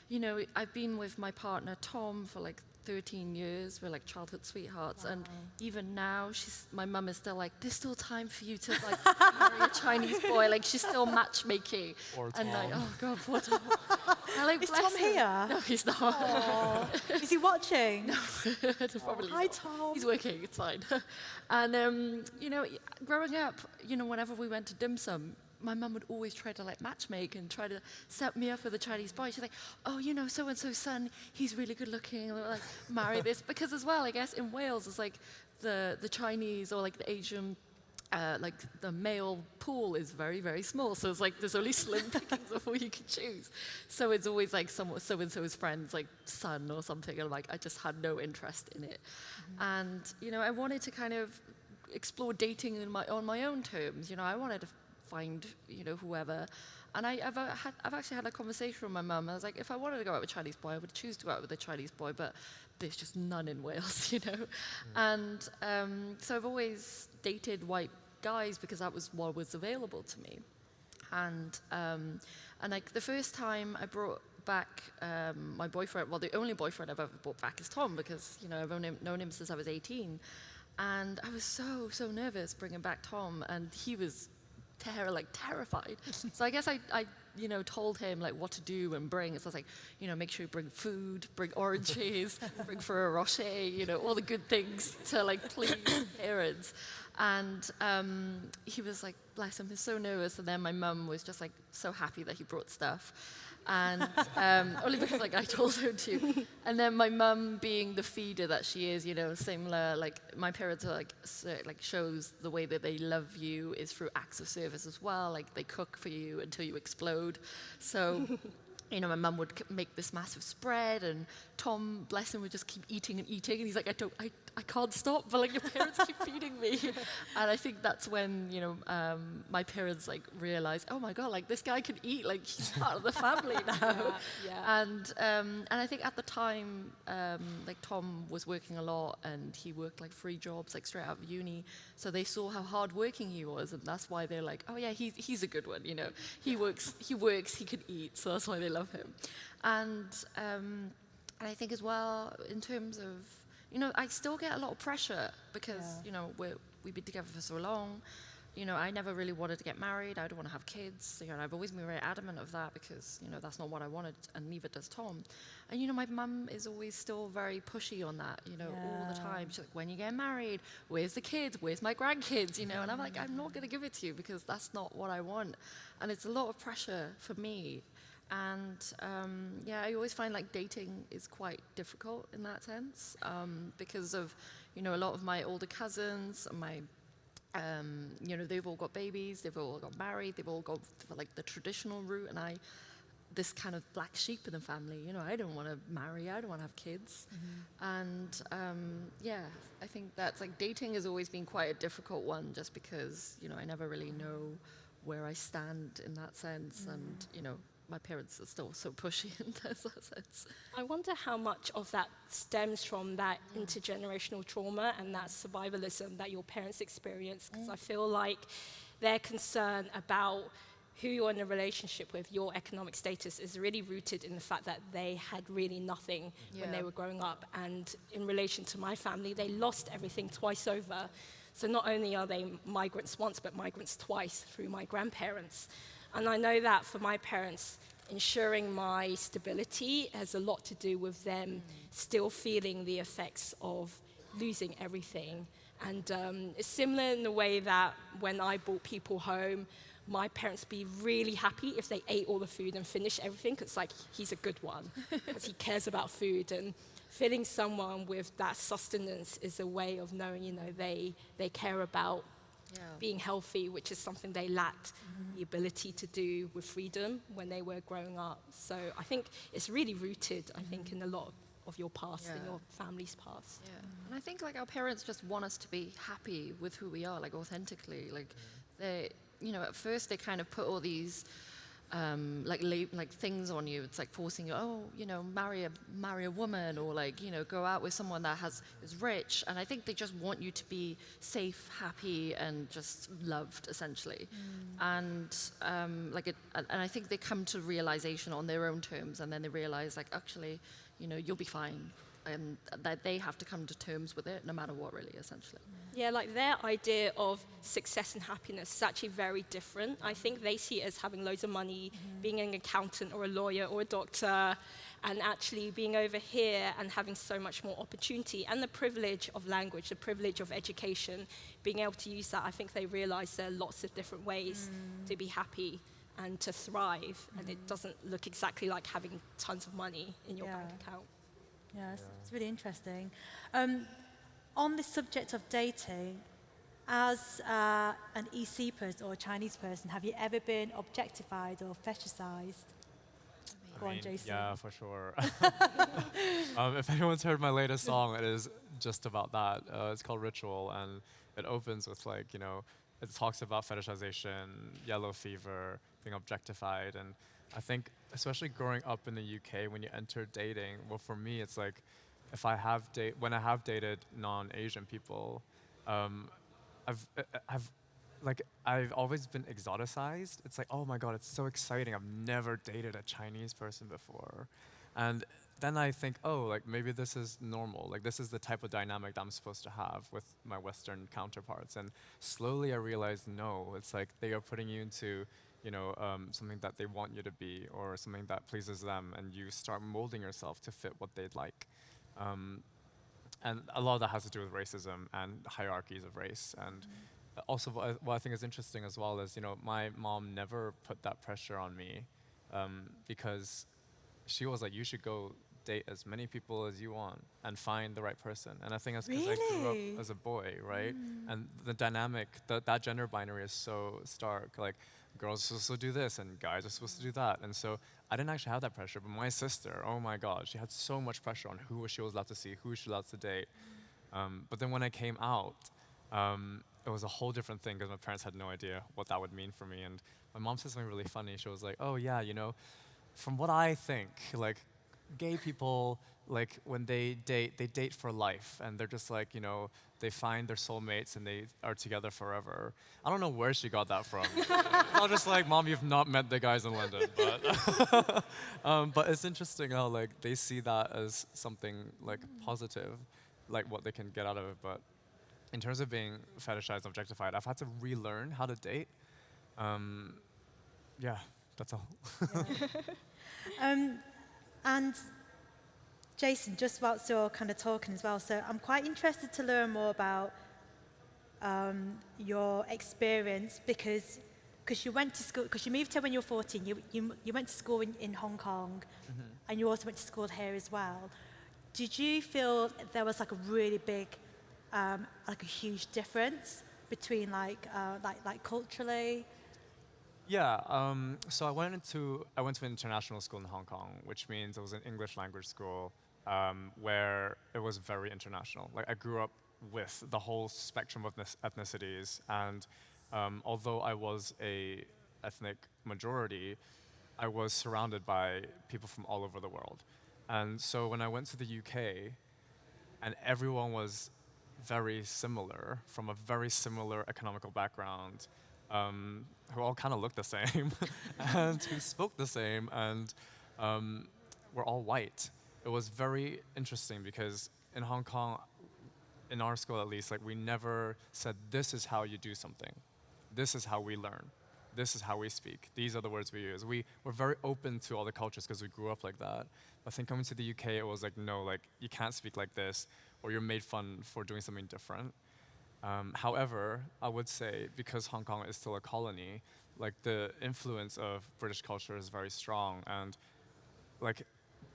you know, I've been with my partner Tom for like 13 years. We're like childhood sweethearts, and even now, she's my mum is still like, there's still time for you to like marry a Chinese boy. Like she's still matchmaking. Or and like, oh god, poor Tom. Like Is Tom him. here? No, he's not. Oh, is he watching? No, Probably Hi, not. Tom. He's working, it's fine. and, um, you know, growing up, you know, whenever we went to dim sum, my mum would always try to like matchmake and try to set me up with a Chinese boy. She's like, oh, you know, so and so's son, he's really good looking, and like marry this. Because as well, I guess in Wales, it's like the the Chinese or like the Asian. Uh, like the male pool is very very small, so it's like there's only slim pickings of who you can choose. So it's always like some so and so's friend's like son or something, and like I just had no interest in it. And you know, I wanted to kind of explore dating in my, on my own terms. You know, I wanted to find, you know, whoever. And I, I've, uh, had, I've actually had a conversation with my mum. I was like, if I wanted to go out with a Chinese boy, I would choose to go out with a Chinese boy, but there's just none in Wales, you know? And um, so I've always dated white guys because that was what was available to me. And, um, and like the first time I brought back um, my boyfriend, well, the only boyfriend I've ever brought back is Tom because, you know, I've him, known him since I was 18. And I was so, so nervous bringing back Tom, and he was terror, like terrified. so I guess I, I, you know, told him like what to do and bring. So I was like, you know, make sure you bring food, bring oranges, bring Ferrero Rocher, you know, all the good things to like please parents. And um, he was like, bless him, he's so nervous. And then my mum was just like so happy that he brought stuff. And um, only because like I told her to. And then my mum, being the feeder that she is, you know, similar. Like my parents are like so, like shows the way that they love you is through acts of service as well. Like they cook for you until you explode. So. You know, my mum would make this massive spread, and Tom, bless him, would just keep eating and eating, and he's like, I don't, I, I can't stop, but like your parents keep feeding me, and I think that's when you know um, my parents like realized, oh my god, like this guy can eat, like he's part of the family now, yeah. and um, and I think at the time, um, like Tom was working a lot, and he worked like three jobs, like straight out of uni. So they saw how hardworking he was, and that's why they're like, oh yeah, he's he's a good one, you know. He works, he works, he can eat, so that's why they love him. And um, and I think as well in terms of, you know, I still get a lot of pressure because Yeah. you know we're, we've been together for so long. You know, I never really wanted to get married. I don't want to have kids. You know, I've always been very adamant of that because you know that's not what I wanted, and neither does Tom. And you know, my mum is always still very pushy on that. You know, all the time. She's like, "When you get married, where's the kids? Where's my grandkids?" You know, and I'm like, "I'm not going to give it to you because that's not what I want." And it's a lot of pressure for me. And um, yeah, I always find like dating is quite difficult in that sense um, because of, you know, a lot of my older cousins my um, you know, they've all got babies, they've all got married, they've all gone for like the traditional route, and I, this kind of black sheep in the family, you know, I don't want to marry, I don't want to have kids, and um, yeah, I think that's like dating has always been quite a difficult one, just because you know I never really know where I stand in that sense, and you know, my parents are still so pushy in that sense. I wonder how much of that stems from that mm. intergenerational trauma and that survivalism that your parents experienced. Because I mm. feel like their concern about who you're in a relationship with, your economic status, is really rooted in the fact that they had really nothing when they were growing up. And in relation to my family, they lost everything twice over. So not only are they migrants once, but migrants twice through my grandparents. And I know that for my parents, ensuring my stability has a lot to do with them still feeling the effects of losing everything. And um, it's similar in the way that when I brought people home, my parents be really happy if they ate all the food and finished everything. 'cause It's like he's a good one because he cares about food. And filling someone with that sustenance is a way of knowing, you know, they, they care about Yeah. being healthy, which is something they lacked mm-hmm. the ability to do with freedom when they were growing up. So I think it's really rooted, I think, mm-hmm. in a lot of, of your past and Yeah. your family's past. Yeah. And I think like our parents just want us to be happy with who we are, like authentically. Like they, you know, at first they kind of put all these um, like like things on you. It's like forcing you, oh, you know, marry a marry a woman or like you know go out with someone that has is rich. And I think they just want you to be safe, happy, and just loved essentially. And um, like it, and I think they come to realization on their own terms, and then they realize like actually, you know, you'll be fine. And that they have to come to terms with it, no matter what, really, essentially. Yeah, like their idea of success and happiness is actually very different. I think they see it as having loads of money, mm-hmm. being an accountant or a lawyer or a doctor, and actually being over here and having so much more opportunity and the privilege of language, the privilege of education, being able to use that. I think they realize there are lots of different ways mm. to be happy and to thrive, and it mm. doesn't look exactly like having tons of money in your bank Yeah. Account. Yeah, it's, it's really interesting. Um, on the subject of dating, as uh, an EC person or a Chinese person, have you ever been objectified or fetishized? Go I on, mean, Jason. Yeah, for sure. um, if anyone's heard my latest song, it is just about that. Uh, it's called Ritual, and it opens with like you know, it talks about fetishization, yellow fever, being objectified, and I think especially growing up in the UK when you enter dating, well, for me, it's like if I have date when I have dated non-Asian people, um, I've uh, uh, I've like I've always been exoticized. It's like, oh my god, it's so exciting. I've never dated a Chinese person before. And then I think, oh, like maybe this is normal. Like this is the type of dynamic that I'm supposed to have with my Western counterparts. And slowly I realized, no, it's like they are putting you into, you know, um, something that they want you to be or something that pleases them, and you start molding yourself to fit what they'd like. Um, and a lot of that has to do with racism and hierarchies of race. And also, what I, what I think is interesting as well is, you know, my mom never put that pressure on me um, because she was like, you should go date as many people as you want and find the right person. And I think that's because I grew up as a boy, right? And the dynamic, the, that gender binary is so stark. Like, girls are supposed to do this and guys are supposed to do that. And so I didn't actually have that pressure, but my sister, oh my God, she had so much pressure on who she was allowed to see, who she was allowed to date. Um, but then when I came out, um, it was a whole different thing because my parents had no idea what that would mean for me. And my mom said something really funny. She was like, "Oh yeah, you know, from what I think, like gay people, like when they date, they date for life, and they're just like, you know, they find their soulmates and they are together forever." I don't know where she got that from. I was just like, "Mom, you've not met the guys in London," but um, but it's interesting how like they see that as something like positive, like what they can get out of it, but in terms of being fetishized, objectified, I've had to relearn how to date. Um, yeah, that's all. Um, and Jason, just whilst you're kind of talking as well, so I'm quite interested to learn more about um, your experience because because you went to school because you moved here when you were 14. You you, you went to school in, in Hong Kong, and you also went to school here as well. Did you feel there was like a really big, um, like a huge difference between like uh, like like culturally? Yeah, um, so I went into I went to an international school in Hong Kong, which means it was an English language school um, where it was very international. Like I grew up with the whole spectrum of ethnicities, and um, although I was a ethnic majority, I was surrounded by people from all over the world. And so when I went to the UK, and everyone was very similar from a very similar economical background um, who all kind of looked the same and who spoke the same and um, were all white it was very interesting because in hong kong in our school at least like we never said this is how you do something. This is how we learn. This is how we speak. These are the words we use. We were very open to all the cultures because we grew up like that. I think coming to the uk it was like no like you can't speak like this or you're made fun for doing something different. Um, however i would say because hong kong is still a colony like the influence of british culture is very strong and like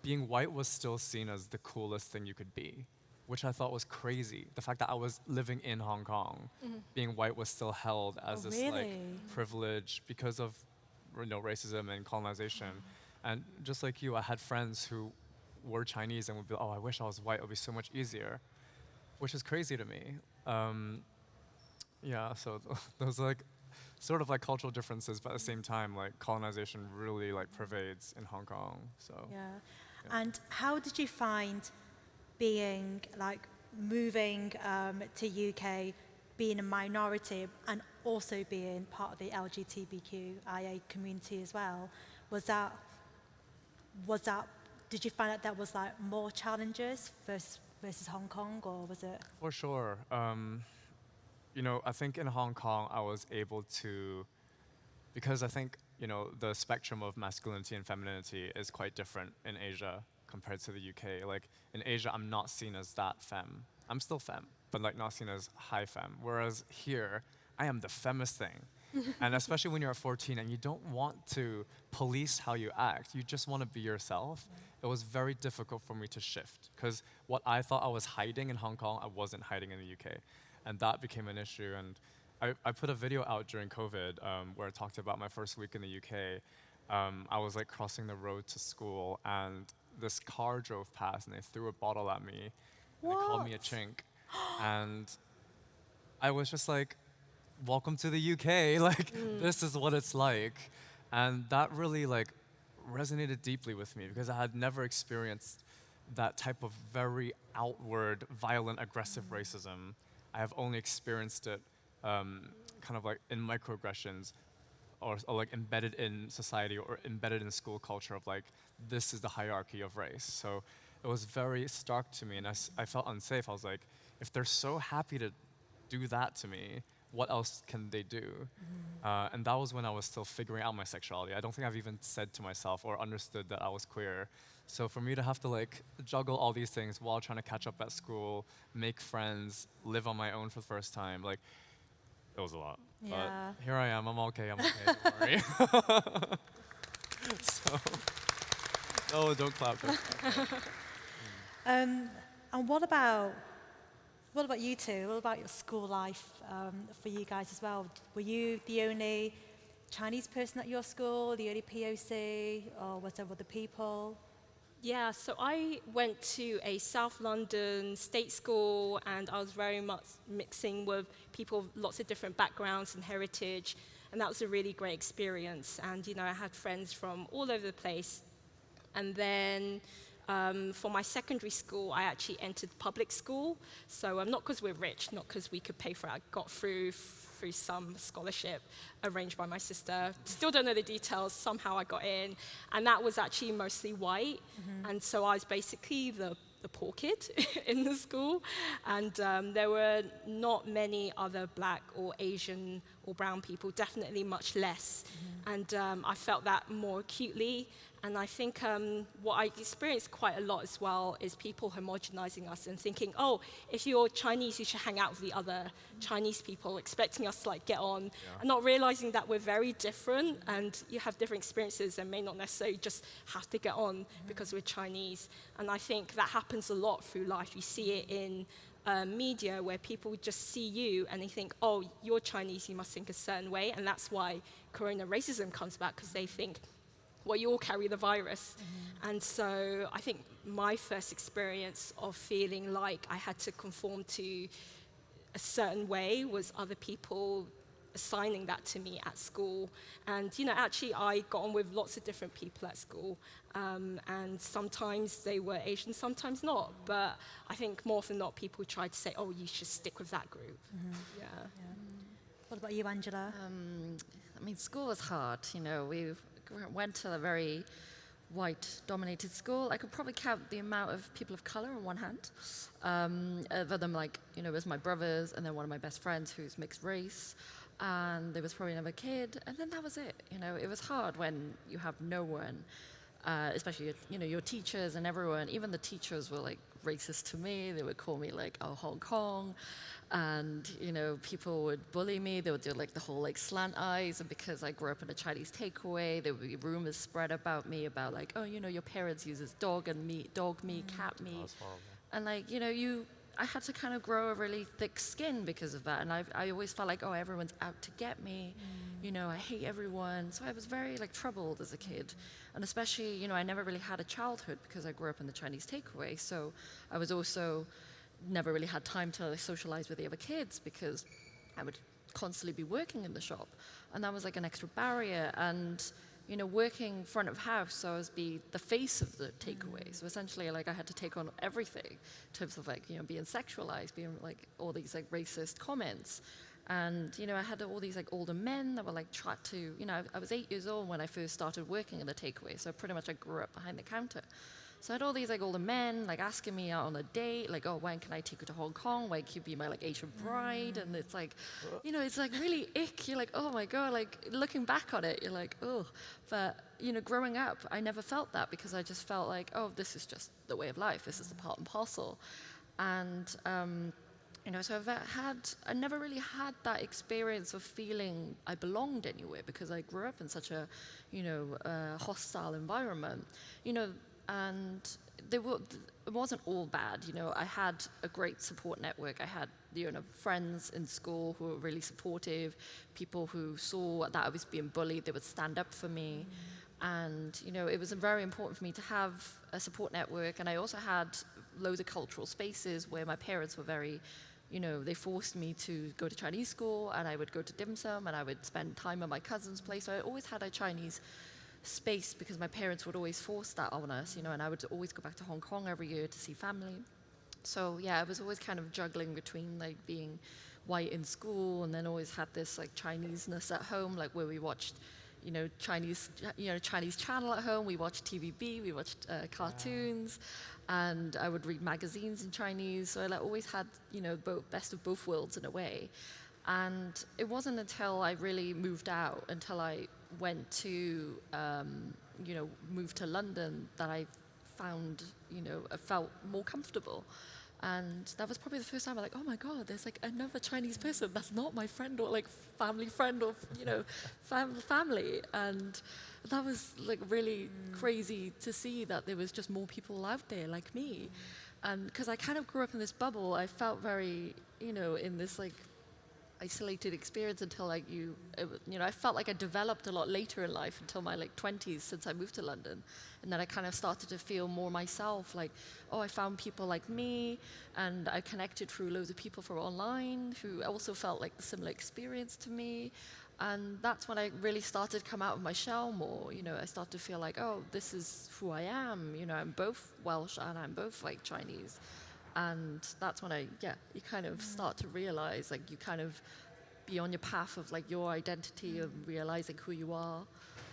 being white was still seen as the coolest thing you could be, which I thought was crazy. The fact that I was living in Hong Kong, being white was still held as Oh, this like privilege because of you know racism and colonization. And just like you, I had friends who were Chinese and would be, oh, I wish I was white. It would be so much easier, which is crazy to me. Um, yeah, so those like sort of like cultural differences, but at the same time, like colonization really like pervades in Hong Kong. So Yeah. Yeah. And how did you find being like moving um, to UK, being a minority, and also being part of the LGBTQIA community as well? Was that was that? Did you find that that was like more challenges versus versus Hong Kong, or was it? For sure. Um, you know, I think in Hong Kong, I was able to, because I think, you know, the spectrum of masculinity and femininity is quite different in Asia compared to the UK. Like, in Asia, I'm not seen as that femme. I'm still femme, but like not seen as high femme. Whereas here, I am the femmest thing. and especially when you're at 14 and you don't want to police how you act, you just want to be yourself. It was very difficult for me to shift because what I thought I was hiding in Hong Kong, I wasn't hiding in the UK. And that became an issue. And I, I put a video out during COVID um, where I talked about my first week in the UK. Um, I was like crossing the road to school and this car drove past and they threw a bottle at me. And they called me a chink. and I was just like, welcome to the UK. Like, this is what it's like. And that really like resonated deeply with me because I had never experienced that type of very outward, violent, aggressive racism. I have only experienced it um, kind of like in microaggressions or, or like embedded in society or embedded in school culture of like, this is the hierarchy of race. So it was very stark to me and I felt unsafe. I was like, if they're so happy to do that to me, what else can they do? Uh, and that was when I was still figuring out my sexuality. I don't think I've even said to myself or understood that I was queer. So for me to have to like juggle all these things while trying to catch up at school, make friends, live on my own for the first time, like it was a lot. Yeah. But here I am. I'm okay. I'm okay. Don't worry. so, no, don't clap. Don't clap. Um, and what about what about you two? What about your school life um, for you guys as well? Were you the only Chinese person at your school, the only POC, or was there other people? Yeah, so I went to a South London state school and I was very much mixing with people of lots of different backgrounds and heritage. And that was a really great experience. And, you know, I had friends from all over the place. And then um, for my secondary school, I actually entered public school. So um, not because we're rich, not because we could pay for it. I got through through some scholarship arranged by my sister. Still don't know the details. Somehow I got in, and that was actually mostly white. And so I was basically the the poor kid in the school, and um, there were not many other black or Asian or brown people. Definitely much less, and um, I felt that more acutely. And I think um, what I experienced quite a lot as well is people homogenizing us and thinking, oh, if you're Chinese, you should hang out with the other Chinese people, expecting us to like get on, and not realizing that we're very different and you have different experiences and may not necessarily just have to get on because we're Chinese. And I think that happens a lot through life. You see it in uh, media where people just see you and they think, oh, you're Chinese, you must think a certain way. And that's why corona racism comes back because they think, well, you all carry the virus. And so I think my first experience of feeling like I had to conform to a certain way was other people assigning that to me at school. And, you know, actually, I got on with lots of different people at school. Um, and sometimes they were Asian, sometimes not. But I think more often than not, people tried to say, oh, you should stick with that group. Yeah. What about you, Angela? Um, I mean, school was hard. You know, we g- went to a very white-dominated school. I could probably count the amount of people of color on one hand. Um, other than like, you know, it was my brothers and then one of my best friends who's mixed race. And there was probably another kid, and then that was it. You know, it was hard when you have no one, uh, especially you know your teachers and everyone. Even the teachers were like racist to me. They would call me like, "Oh, Hong Kong," and you know people would bully me. They would do like the whole like slant eyes. And because i grew up in a chinese takeaway there would be rumors spread about me about like oh you know your parents uses dog and meat dog meat mm. cat oh, meat. That's horrible. and like you know you i had to kind of grow a really thick skin because of that. And i i always felt like oh everyone's out to get me. Mm. You know i hate everyone. So i was very like troubled as a kid. And especially you know i never really had a childhood because i grew up in the chinese takeaway. So i was also never really had time to socialize with the other kids because I would constantly be working in the shop, and that was like an extra barrier. And you know, working front of house, so I was be the face of the takeaway. Mm. So essentially, like I had to take on everything in terms of like you know being sexualized, being like all these like racist comments. And you know, I had all these like older men that were like try to, you know, I, I was eight years old when I first started working in the takeaway, so pretty much I grew up behind the counter. So I had all these like older men like asking me out on a date, like, oh, when can I take you to Hong Kong? When can you be my like Asian bride? And it's like, you know, it's like really ick. You're like, oh my god, like looking back on it, you're like, oh. But you know, growing up, I never felt that because I just felt like, oh, this is just the way of life. This is the part and parcel. And um, you know, so I've had, I never really had that experience of feeling I belonged anywhere because I grew up in such a, you know, uh, hostile environment. You know, and were, it wasn't all bad. You know, I had a great support network. I had, you know, friends in school who were really supportive, people who saw that I was being bullied, they would stand up for me. And, you know, it was very important for me to have a support network. And I also had loads of cultural spaces where my parents were very, you know, they forced me to go to Chinese school and I would go to dim sum and I would spend time at my cousin's place. So I always had a Chinese space because my parents would always force that on us, you know, and I would always go back to Hong Kong every year to see family. So yeah, I was always kind of juggling between like being white in school and then always had this like Chineseness at home, like where we watched, you know, Chinese, you know, Chinese channel at home. We watched TVB, we watched uh, cartoons, and I would read magazines in Chinese. So I like, always had, you know, both best of both worlds in a way. And it wasn't until I really moved out, until I went to, um, you know, moved to London, that I found, you know, uh, felt more comfortable. And that was probably the first time I'm like, oh my God, there's like another Chinese person that's not my friend or like family friend or, you know, fam- family. And that was like really mm. crazy to see that there was just more people out there like me. Mm. And because I kind of grew up in this bubble, I felt very, you know, in this like isolated experience until like you it, you know I felt like I developed a lot later in life until my like 20s since I moved to London. And then I kind of started to feel more myself like oh I found people like me and I connected through loads of people from online who also felt like similar experience to me. And that's when I really started to come out of my shell more you know I started to feel like oh this is who I am you know I'm both Welsh and I'm both like Chinese and that's when I yeah you kind of mm. start to realize like you kind of be on your path of like your identity mm. of realizing who you are.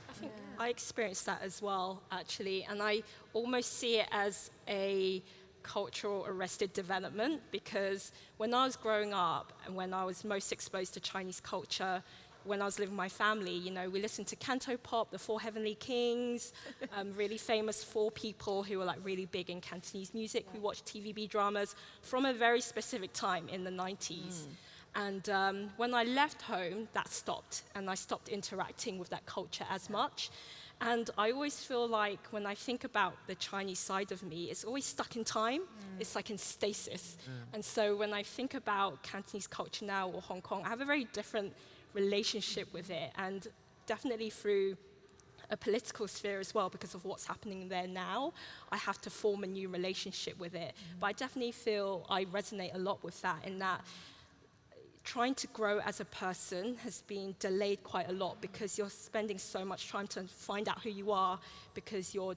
I think I experienced that as well, actually, and I almost see it as a cultural arrested development because when I was growing up and when I was most exposed to Chinese culture, when I was living with my family, you know, we listened to Canto Pop, the Four Heavenly Kings, um, really famous four people who were like really big in Cantonese music. We watched TVB dramas from a very specific time in the 90s. And um, when I left home, that stopped, and I stopped interacting with that culture as much. And I always feel like when I think about the Chinese side of me, it's always stuck in time. It's like in stasis. And so when I think about Cantonese culture now or Hong Kong, I have a very different relationship with it, and definitely through a political sphere as well because of what's happening there now. I have to form a new relationship with it. Mm-hmm. But I definitely feel I resonate a lot with that in that trying to grow as a person has been delayed quite a lot because you're spending so much time to find out who you are because you're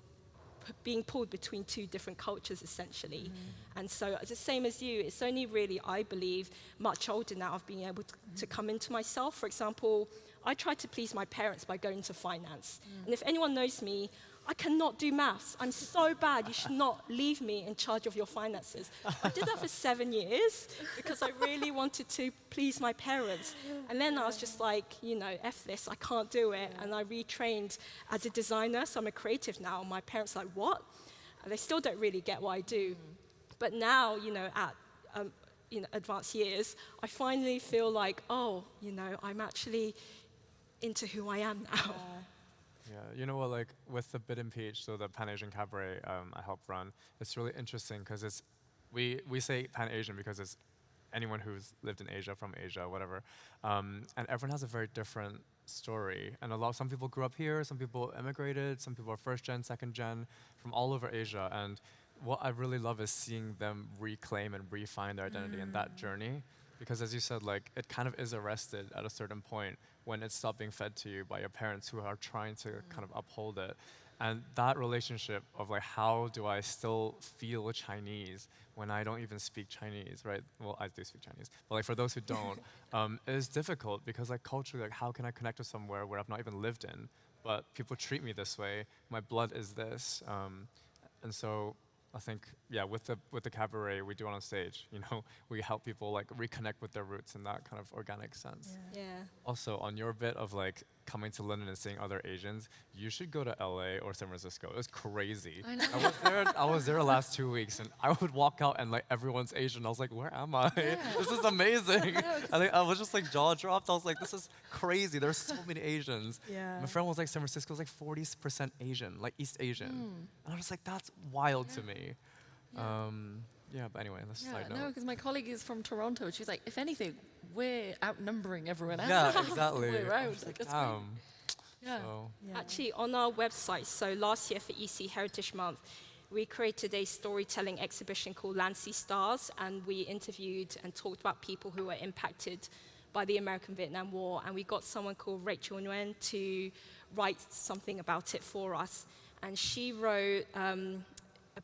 being pulled between two different cultures essentially. Mm-hmm. And so it's the same as you, it's only really, I believe, much older now of being able to, to mm-hmm. come into myself. For example, I tried to please my parents by going to finance. Mm. And if anyone knows me, I cannot do maths. I'm so bad. You should not leave me in charge of your finances. I did that for seven years because I really wanted to please my parents. And then I was just like, you know, F this, I can't do it. And I retrained as a designer, so I'm a creative now. My parents are like, what? And they still don't really get what I do. But now, you know, at um, you know, advanced years, I finally feel like, oh, you know, I'm actually into who I am now. Yeah, you know what? Like with the Bitten Peach, so the Pan Asian Cabaret um, I help run, it's really interesting because it's we we say Pan Asian because it's anyone who's lived in Asia from Asia, whatever, um, and everyone has a very different story. And a lot, some people grew up here, some people immigrated, some people are first gen, second gen, from all over Asia. And what I really love is seeing them reclaim and refine their identity in that journey. Because as you said, like it kind of is arrested at a certain point when it's stopped being fed to you by your parents who are trying to kind of uphold it. And that relationship of like how do I still feel Chinese when I don't even speak Chinese, right? Well, I do speak Chinese, but like for those who don't, um, is difficult because like culturally, like how can I connect to somewhere where I've not even lived in, but people treat me this way, my blood is this, um, and so I think, yeah, with the with the cabaret we do it on stage, you know, we help people like reconnect with their roots in that kind of organic sense. Yeah. Also, on your bit of like coming to London and seeing other Asians, you should go to LA or San Francisco. It was crazy. I know. was there. I was there the last two weeks, and I would walk out and like everyone's Asian. I was like, where am I? this is amazing. I, think I was just like jaw dropped. I was like, this is crazy. There's so many Asians. Yeah. My friend was like, San Francisco was like 40% Asian, like East Asian, and I was like, that's wild to me. Um, yeah, but anyway, that's Yeah, side note. no, because my colleague is from Toronto. She's like, if anything, we're outnumbering everyone else. yeah, exactly. Way I around, was like, like, that's great. damn. Yeah. So, Yeah. Actually, on our website, so last year for ESEA Heritage Month, we created a storytelling exhibition called Landsea Stars, and we interviewed and talked about people who were impacted by the American Vietnam War. And we got someone called Rachel Nguyen to write something about it for us. And she wrote um,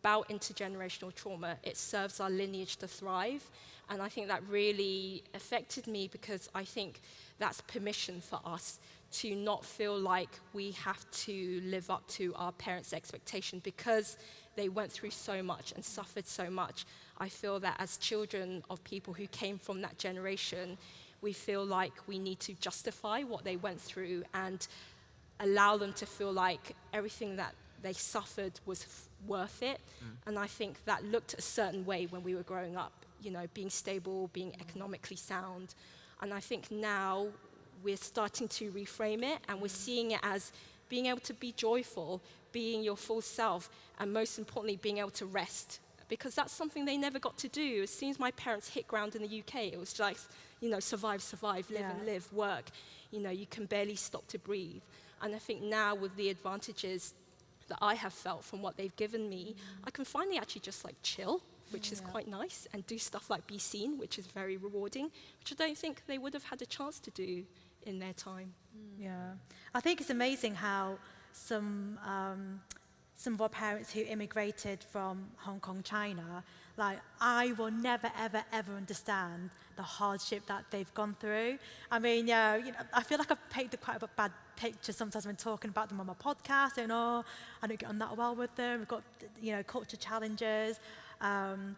about intergenerational trauma. It serves our lineage to thrive. And I think that really affected me because I think that's permission for us to not feel like we have to live up to our parents' expectation because they went through so much and suffered so much. I feel that as children of people who came from that generation, we feel like we need to justify what they went through and allow them to feel like everything that they suffered was worth it. Mm. And I think that looked a certain way when we were growing up, you know, being stable, being mm. economically sound. And I think now we're starting to reframe it and we're mm. seeing it as being able to be joyful, being your full self, and most importantly, being able to rest. Because that's something they never got to do. As soon as my parents hit ground in the UK, it was like, you know, survive, survive, live and live, work. You know, you can barely stop to breathe. And I think now with the advantages that I have felt from what they've given me, I can finally actually just like chill, which is quite nice, and do stuff like be seen, which is very rewarding, which I don't think they would have had a chance to do in their time. Yeah, I think it's amazing how some um, some of our parents who immigrated from Hong Kong, China, like I will never, ever, ever understand the hardship that they've gone through. I mean, yeah, you know, I feel like I've painted quite a bad pictures sometimes when talking about them on my podcast and oh I don't get on that well with them. We've got you know culture challenges um,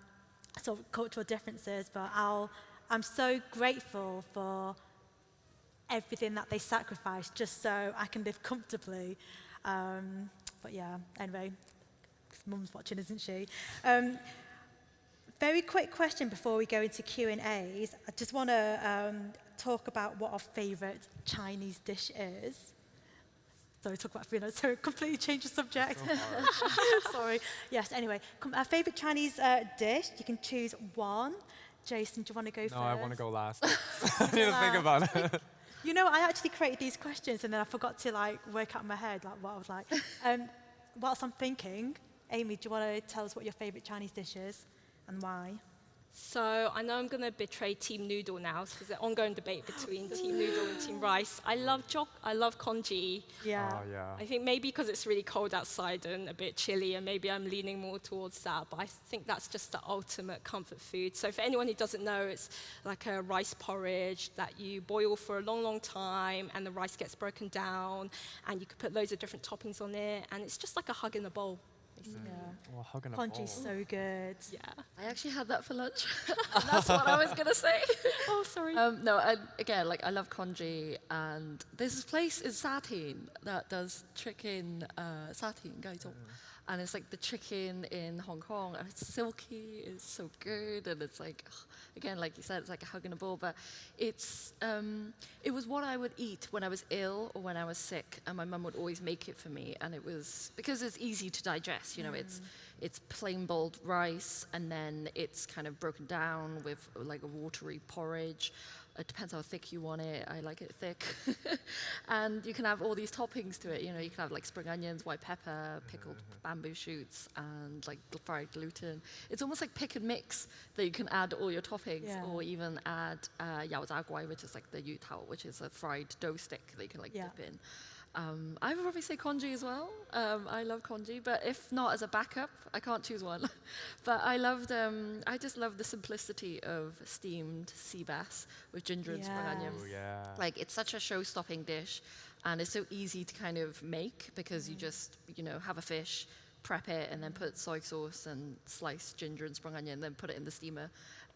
sort of cultural differences but I'll I'm so grateful for everything that they sacrificed just so I can live comfortably. Um, but yeah anyway mum's watching isn't she? Um, very quick question before we go into Q&As I just want to um, talk about what our favourite Chinese dish is. Sorry, talk about food. I so completely change the subject. Sorry. Yes, anyway, our favourite Chinese uh, dish. You can choose one. Jason, do you want to go no, first? I want to go last. I need to think about it. You know, I actually created these questions and then I forgot to like work out in my head like what I was like. Um, whilst I'm thinking, Amy, do you want to tell us what your favourite Chinese dish is and why? So I know I'm going to betray Team Noodle now because there's an ongoing debate between Team Noodle and Team Rice. I love jok, I love congee. Yeah. Oh yeah. I think maybe because it's really cold outside and a bit chilly, and maybe I'm leaning more towards that. But I think that's just the ultimate comfort food. So for anyone who doesn't know, it's like a rice porridge that you boil for a long, long time, and the rice gets broken down, and you could put loads of different toppings on it, and it's just like a hug in a bowl. Basically. Yeah. Well, hugging a Congee's bowl. so good. Yeah. I actually had that for lunch. that's what I was going to say. Oh, sorry. Um, no, I, again, like I love congee, and there's this place in Satin that does chicken uh, satin, 盖种. And it's like the chicken in Hong Kong, and it's silky, it's so good, and it's like, again, like you said, it's like a hug and a ball. But it's um, it was what I would eat when I was ill or when I was sick, and my mum would always make it for me, and it was because it's easy to digest. You know, it's it's plain boiled rice, and then it's kind of broken down with like a watery porridge. It depends how thick you want it. I like it thick. and you can have all these toppings to it. You know, you can have like spring onions, white pepper, pickled bamboo shoots, and like fried gluten. It's almost like pick and mix that you can add all your toppings, Yeah. or even add uh, yao zha guai, which is like the yu tao, which is a fried dough stick that you can like Yeah. dip in. Um, I would probably say congee as well. Um, I love congee, but if not as a backup, I can't choose one. but I loved, um, I just love the simplicity of steamed sea bass with ginger and spring Yes. onions. Oh yeah. Like it's such a show-stopping dish, and it's so easy to kind of make because you just, you know, have a fish, prep it, and then put soy sauce and sliced ginger and spring onion, and then put it in the steamer.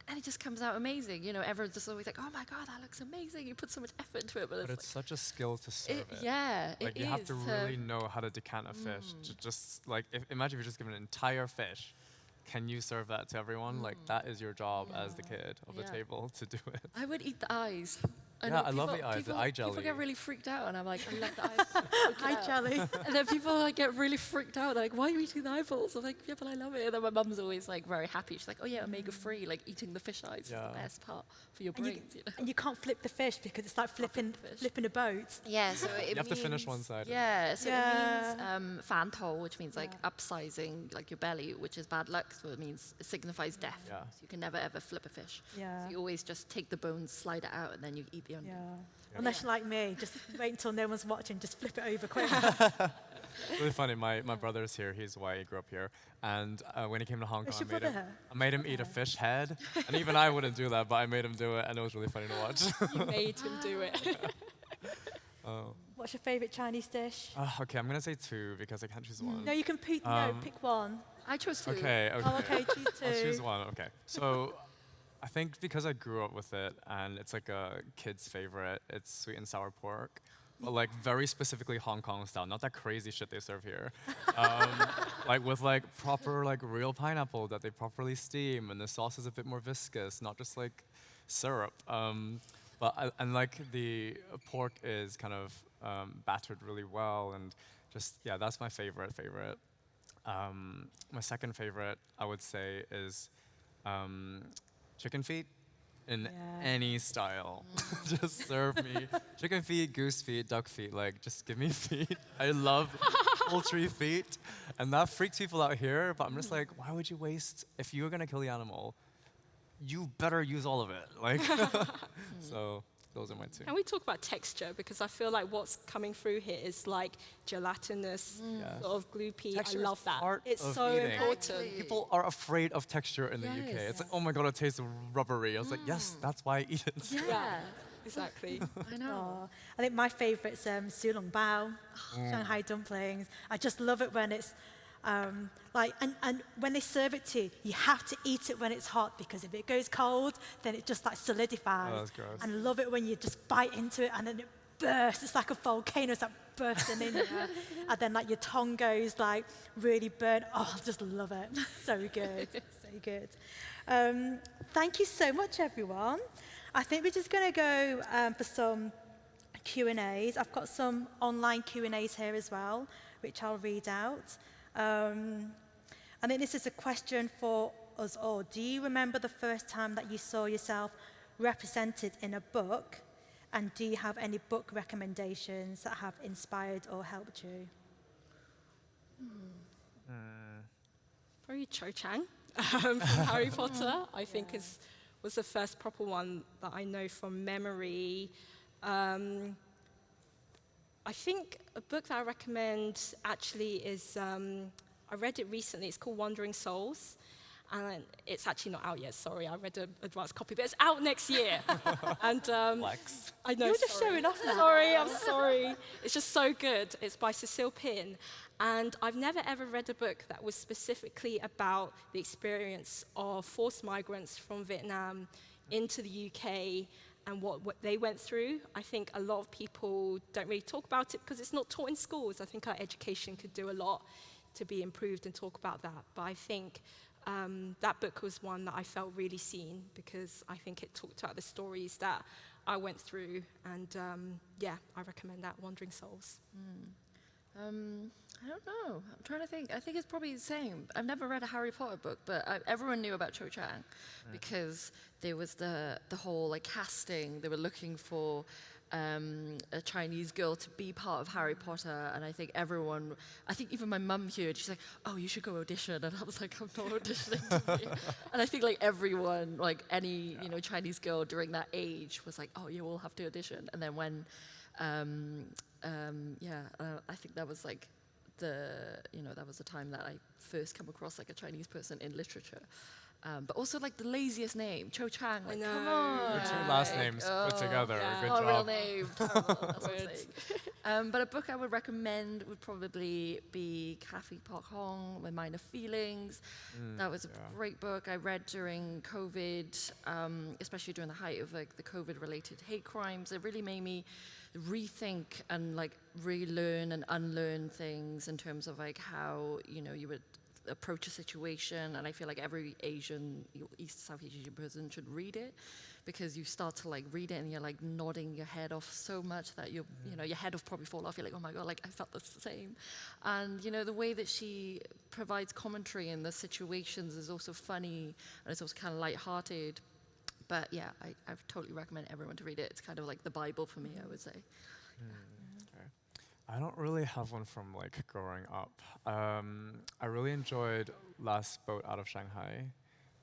And it just comes out amazing. You know, everyone's just always like, "Oh my god, that looks amazing!" You put so much effort into it, but, but it's, it's such a skill to serve it. it, yeah, Like it you have to uh, really know how to decant a fish. Mm. to just like if, imagine if you're just given an entire fish. Can you serve that to everyone? Like mm. that is your job as the kid of the table to do it. I would eat the eyes. I Yeah, know I love the eyes, the People, eye People get really freaked out, and I'm like, I love the eyes. Freak it Hi, out. Jelly. And then people like get really freaked out. They're like, why are you eating the eyeballs? I'm like, yeah, but I love it. And then my mum's always like very happy. She's like, oh yeah, omega free, like eating the fish eyes is the best part for your And you, brains. You know? and you can't flip the fish because it's like flipping, the fish. flipping a boat. Yeah, so it You have to finish one side. Yeah, so it Yeah. means um, fanto, which means like upsizing like your belly, which is bad luck. So it means it signifies death. Yeah. So you can never ever flip a fish. Yeah. So you always just take the bones, slide it out, and then you eat the Yeah. onion. Unless you're like me, just wait until no one's watching, just flip it over quick. really funny. My, my brother's here. He's white. He grew up here. And uh, when he came to Hong Kong, I made, him. I made him eat a fish head. and even I wouldn't do that, but I made him do it, and it was really funny to watch. You made him do it. oh. What's your favourite Chinese dish? Uh, okay, I'm gonna say two because I can't choose one. No, you can pick, no, Um, pick one. I chose two. Okay, okay. Oh, okay, choose I'll choose one. Okay. So, I think because I grew up with it and it's like a kid's favorite, it's sweet and sour pork, but like very specifically Hong Kong style, not that crazy shit they serve here. Um, like with like proper like real pineapple that they properly steam, and the sauce is a bit more viscous, not just like syrup. Um, but I, and like the pork is kind of um, battered really well, and just yeah, that's my favorite favorite. Um, my second favorite, I would say, is um, chicken feet in Yeah. any style. Mm. just serve me chicken feet, goose feet, duck feet. Like, just give me feet. I love poultry feet, and that freaks people out here. But I'm just mm. like, why would you waste? If you were gonna kill the animal, you better use all of it. Like, so those are my two. Can we talk about texture? Because I feel like what's coming through here is like gelatinous, Yeah. sort of gloopy. Texture I love that. part It's of so eating. important. People are afraid of texture in the UK. It's like, oh my god, it tastes rubbery. I was like, yes, that's why I eat it. Yeah. Yeah. Exactly. I know. Oh, I think my favourite's um, Xiaolongbao, Shanghai dumplings. I just love it when it's um, like, and, and when they serve it to you, you have to eat it when it's hot because if it goes cold, then it just like solidifies. Oh. And love it when you just bite into it and then it bursts. It's like a volcano, it's like bursting in there. and then like your tongue goes like really burnt. Oh, I just love it. So good, so good. Um, thank you so much, everyone. I think we're just going to go um, for some Q&As. I've got some online Q&As here as well, which I'll read out. Um, I think this is a question for us all. Do you remember the first time that you saw yourself represented in a book? And do you have any book recommendations that have inspired or helped you? Probably Cho Chang um, from Harry Potter. I think is was the first proper one that I know from memory. Um, I think a book that I recommend actually is um, I read it recently. It's called Wandering Souls. And it's actually not out yet. Sorry, I read an advanced copy, but it's out next year. and um, Flex. I know. You're just sorry. showing off now. Sorry, I'm sorry. It's just so good. It's by Cecile Pin. And I've never ever read a book that was specifically about the experience of forced migrants from Vietnam into the UK and what, what they went through. I think a lot of people don't really talk about it because it's not taught in schools. I think our education could do a lot to be improved and talk about that. But I think um, that book was one that I felt really seen because I think it talked about the stories that I went through. And um, yeah, I recommend that, Wandering Souls. Mm. Um, I don't know. I'm trying to think. I think it's probably the same. I've never read a Harry Potter book, but I, everyone knew about Cho Chang because there was the the whole like casting. They were looking for um, a Chinese girl to be part of Harry Potter, and I think everyone, I think even my mum heard, she's like, "Oh, you should go audition," and I was like, "I'm not auditioning." and I think like everyone, like any you know Chinese girl during that age, was like, "Oh, you all have to audition," and then when, um, um, yeah, uh, I think that was like the you know that was the time that I first come across like a Chinese person in literature. Um, but also like the laziest name, Cho Chang. Like, come on. Your two last names oh, put together. Yeah. Good oh, job. real name. um, but a book I would recommend would probably be Cathy Park Hong, My Minor Feelings. Mm, that was a yeah. great book I read during COVID, um, especially during the height of like the COVID-related hate crimes. It really made me rethink and like relearn and unlearn things in terms of like how you know you would approach a situation. And I feel like every Asian, East Southeast Asian person should read it because you start to like read it and you're like nodding your head off so much that you you know your head will probably fall off. You're like, oh my god, like I felt the same. And you know the way that she provides commentary in the situations is also funny and it's also kind of light-hearted. But yeah, I, I totally recommend everyone to read it. It's kind of like the Bible for me, I would say. Mm. I don't really have one from like growing up. Um, I really enjoyed Last Boat Out of Shanghai,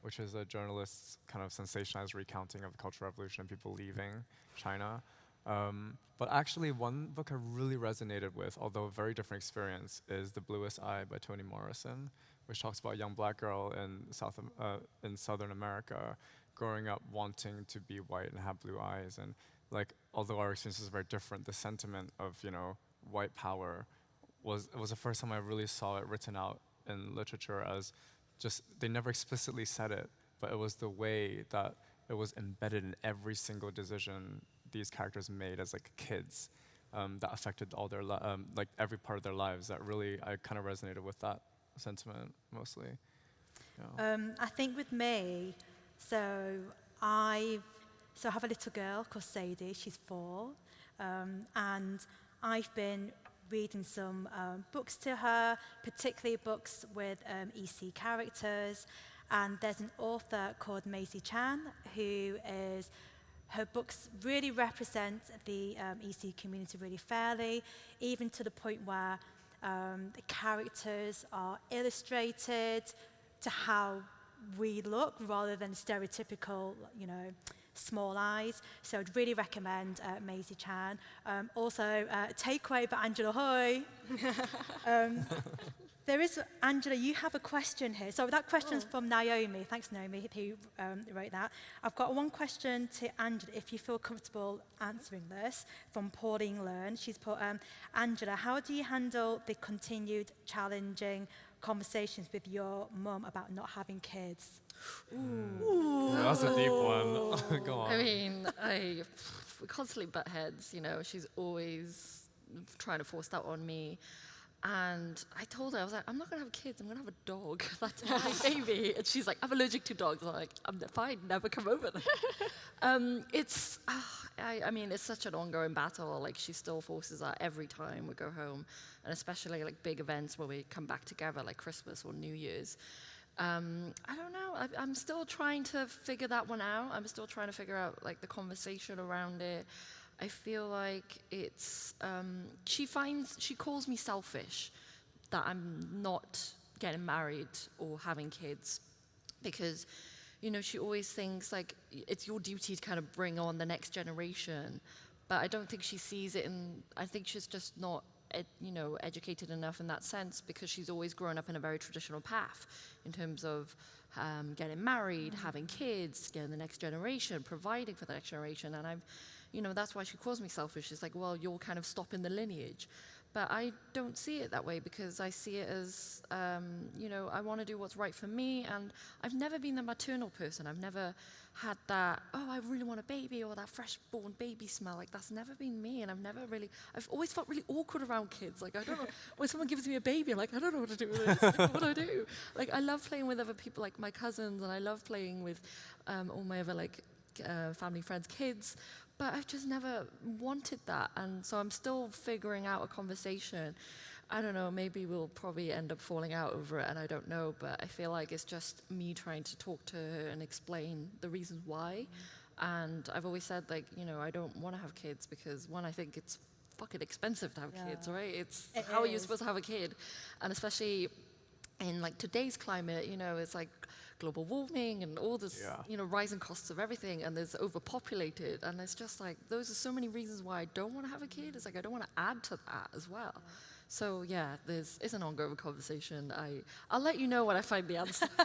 which is a journalist's kind of sensationalized recounting of the Cultural Revolution and people leaving China. Um, but actually, one book I really resonated with, although a very different experience, is The Bluest Eye by Toni Morrison, which talks about a young black girl in South uh, in Southern America growing up wanting to be white and have blue eyes. And like, although our experiences very different, the sentiment of you know white power was it was the first time I really saw it written out in literature as just they never explicitly said it, but it was the way that it was embedded in every single decision these characters made as like kids um, that affected all their um, like every part of their lives. That really I kind of resonated with that sentiment mostly. Um, I think with me, so I so I have a little girl called Sadie. She's four, um, and I've been reading some um, books to her, particularly books with um, ESEA characters. And there's an author called Maisie Chan who is, her books really represent the um, ESEA community really fairly, even to the point where um, the characters are illustrated to how we look rather than stereotypical, you know, Small Eyes. So I'd really recommend uh, Maisie Chan. Um, also, uh, Takeaway by Angela Hui. um, there is, Angela, you have a question here. So that question's oh. from Naomi. Thanks, Naomi, who um, wrote that. I've got one question to Angela, if you feel comfortable answering this, from Pauline Learn. She's put, um, Angela, how do you handle the continued challenging conversations with your mum about not having kids? Hmm. Ooh. That's a deep one. Go on. I mean, I we constantly butt heads. You know, she's always trying to force that on me. And I told her, I was like, I'm not going to have kids. I'm going to have a dog. That's my baby. And she's like, I'm allergic to dogs. I'm like, I'm fine. Never come over there. um, it's, uh, I, I, mean, it's such an ongoing battle. Like, she still forces that every time we go home. And especially like big events where we come back together, like Christmas or New Year's. Um, I don't know. I, am still trying to figure that one out. I'm still trying to figure out like the conversation around it. I feel like it's um, she finds she calls me selfish that I'm not getting married or having kids because you know she always thinks like it's your duty to kind of bring on the next generation but I don't think she sees it and I think she's just not ed, you know, educated enough in that sense because she's always grown up in a very traditional path in terms of um, getting married, having kids, getting the next generation, providing for the next generation. And I'm, you know, that's why she calls me selfish. It's like, well, you're kind of stopping the lineage. But I don't see it that way because I see it as, um, you know, I want to do what's right for me. And I've never been the maternal person. I've never had that, oh, I really want a baby or that fresh born baby smell. Like, that's never been me. And I've never really, I've always felt really awkward around kids. Like, I don't know, when someone gives me a baby, I'm like, I don't know what to do with this. What do I do? Like, I love playing with other people, like my cousins, and I love playing with um, all my other, like, uh, family, friends, kids but I've just never wanted that. And so I'm still figuring out a conversation. I don't know, maybe we'll probably end up falling out over it, and I don't know, but I feel like it's just me trying to talk to her and explain the reasons why. And I've always said, like, you know, I don't want to have kids because, one, I think it's fucking expensive to have Yeah. kids, right? It's It how are you supposed to have a kid? And especially in like today's climate, you know, it's like global warming and all this, Yeah. you know, rising costs of everything, and there's overpopulated, and it's just like those are so many reasons why I don't want to have a kid. It's like I don't want to add to that as well. So yeah, there's it's an ongoing conversation. I I'll let you know when I find the answer.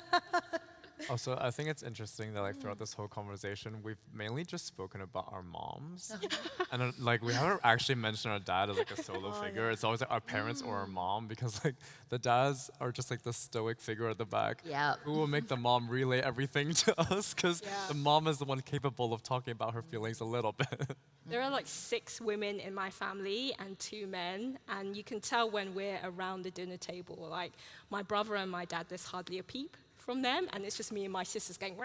Also, I think it's interesting that like throughout mm. this whole conversation, we've mainly just spoken about our moms, uh-huh. and uh, like we haven't actually mentioned our dad as like a solo Oh, figure. yeah. It's always like our parents or our mm. mom because like the dads are just like the stoic figure at the back. Yeah. Who will make the mom relay everything to us because Yeah. the mom is the one capable of talking about her feelings a little bit. There are like six women in my family and two men, and you can tell when we're around the dinner table. Like my brother and my dad, there's hardly a peep from them, and it's just me and my sisters going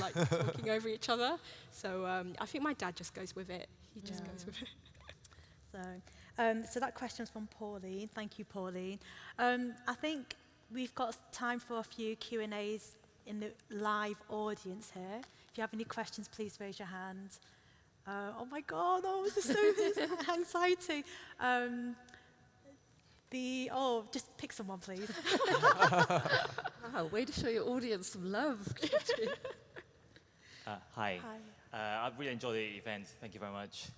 like talking over each other. So um, I think my dad just goes with it. He just Yeah. goes with it. So, um, so that question's from Pauline. Thank you, Pauline. Um, I think we've got time for a few Q and A's in the live audience here. If you have any questions, please raise your hand. Uh, oh my God! Oh, this is so this is anxiety. Um, the oh, just pick someone, please. wow, way to show your audience some love. Uh, hi. Hi. Uh, I've really enjoyed the event. Thank you very much.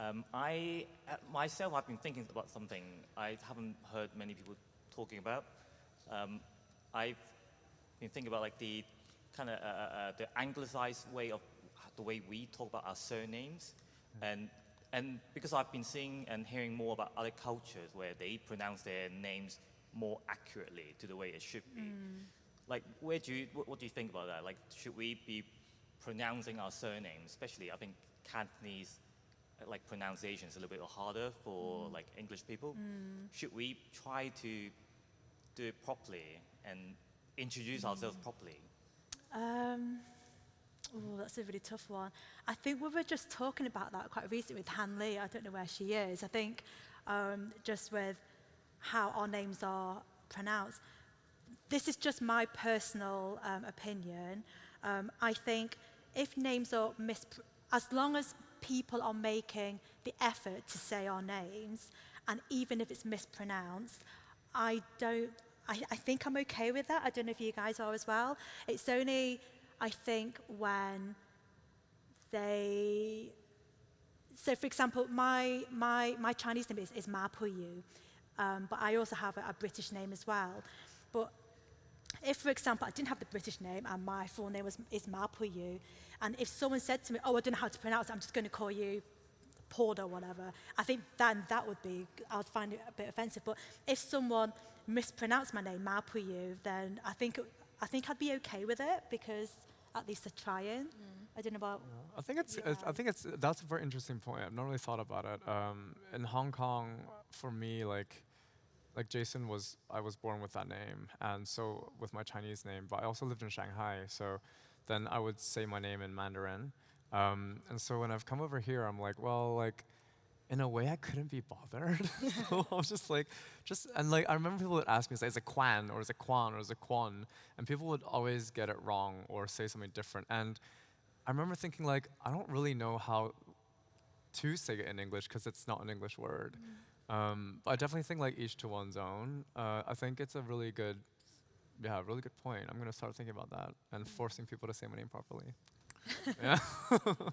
Um, I uh, myself, I've been thinking about something I haven't heard many people talking about. Um, I've been thinking about like the kind of uh, uh, the anglicized way of the way we talk about our surnames, and and because I've been seeing and hearing more about other cultures where they pronounce their names more accurately to the way it should be. Like, where do you, what, what do you think about that? Like, should we be pronouncing our surnames, especially I think Cantonese, uh, like pronunciation is a little bit harder for like English people. Should we try to do it properly and introduce ourselves properly? Um, oh, that's a really tough one. I think we were just talking about that quite recently with Han-Lin. I don't know where she is. I think um, just with how our names are pronounced. This is just my personal um, opinion. Um, I think if names are mis, as long as people are making the effort to say our names, and even if it's mispronounced, I don't. I, I think I'm okay with that. I don't know if you guys are as well. It's only, I think when they, so for example, my, my, my Chinese name is, is Ma Puyu, um, but I also have a, a British name as well. But if, for example, I didn't have the British name and my full name was, is Ma Puyu, and if someone said to me, oh, I don't know how to pronounce it, I'm just going to call you Paul or whatever, I think then that would be, I'd find it a bit offensive. But if someone mispronounced my name, Ma Puyu, then I think, it, I think I'd be okay with it because at least they're trying. I don't know about. I think it's, it's I think it's that's a very interesting point. I've not really thought about it. Um, in Hong Kong, for me, like like Jason was I was born with that name, and so with my Chinese name. But I also lived in Shanghai, so then I would say my name in Mandarin. Um, and so when I've come over here, I'm like, well, like in a way, I couldn't be bothered. so I was just like, just and like I remember people would ask me, say, is it Quan or is it Quan or is it Quan? And people would always get it wrong or say something different. And I remember thinking like, I don't really know how to say it in English because it's not an English word. Um, but I definitely think like each to one's own. Uh, I think it's a really good, yeah, really good point. I'm gonna start thinking about that and forcing people to say my name properly. I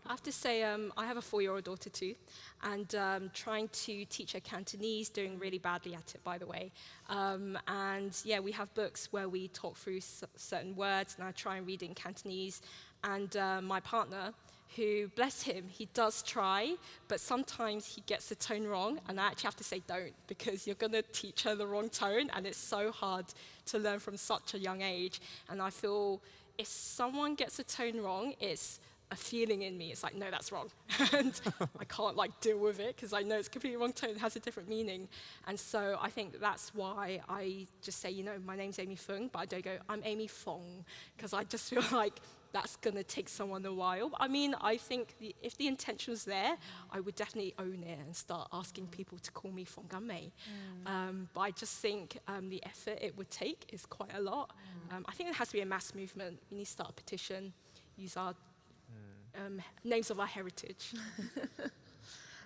have to say, um, I have a four-year-old daughter too, and um, trying to teach her Cantonese, doing really badly at it, by the way. Um, and yeah, we have books where we talk through certain words, and I try and read in Cantonese. And uh, my partner, who, bless him, he does try, but sometimes he gets the tone wrong, and I actually have to say don't, because you're going to teach her the wrong tone, and it's so hard to learn from such a young age. And I feel if someone gets a tone wrong, it's a feeling in me. It's like, no, that's wrong. and I can't like deal with it because I know it's completely wrong tone, it has a different meaning. And so I think that's why I just say, you know, my name's Amy Phung, but I don't go, I'm Amy Fong, because I just feel like that's going to take someone a while. I mean, I think the, if the intention was there, I would definitely own it and start asking people to call me Fongamme. Mm. Um, but I just think um, the effort it would take is quite a lot. Mm. Um, I think it has to be a mass movement. We need to start a petition, use our um, names of our heritage.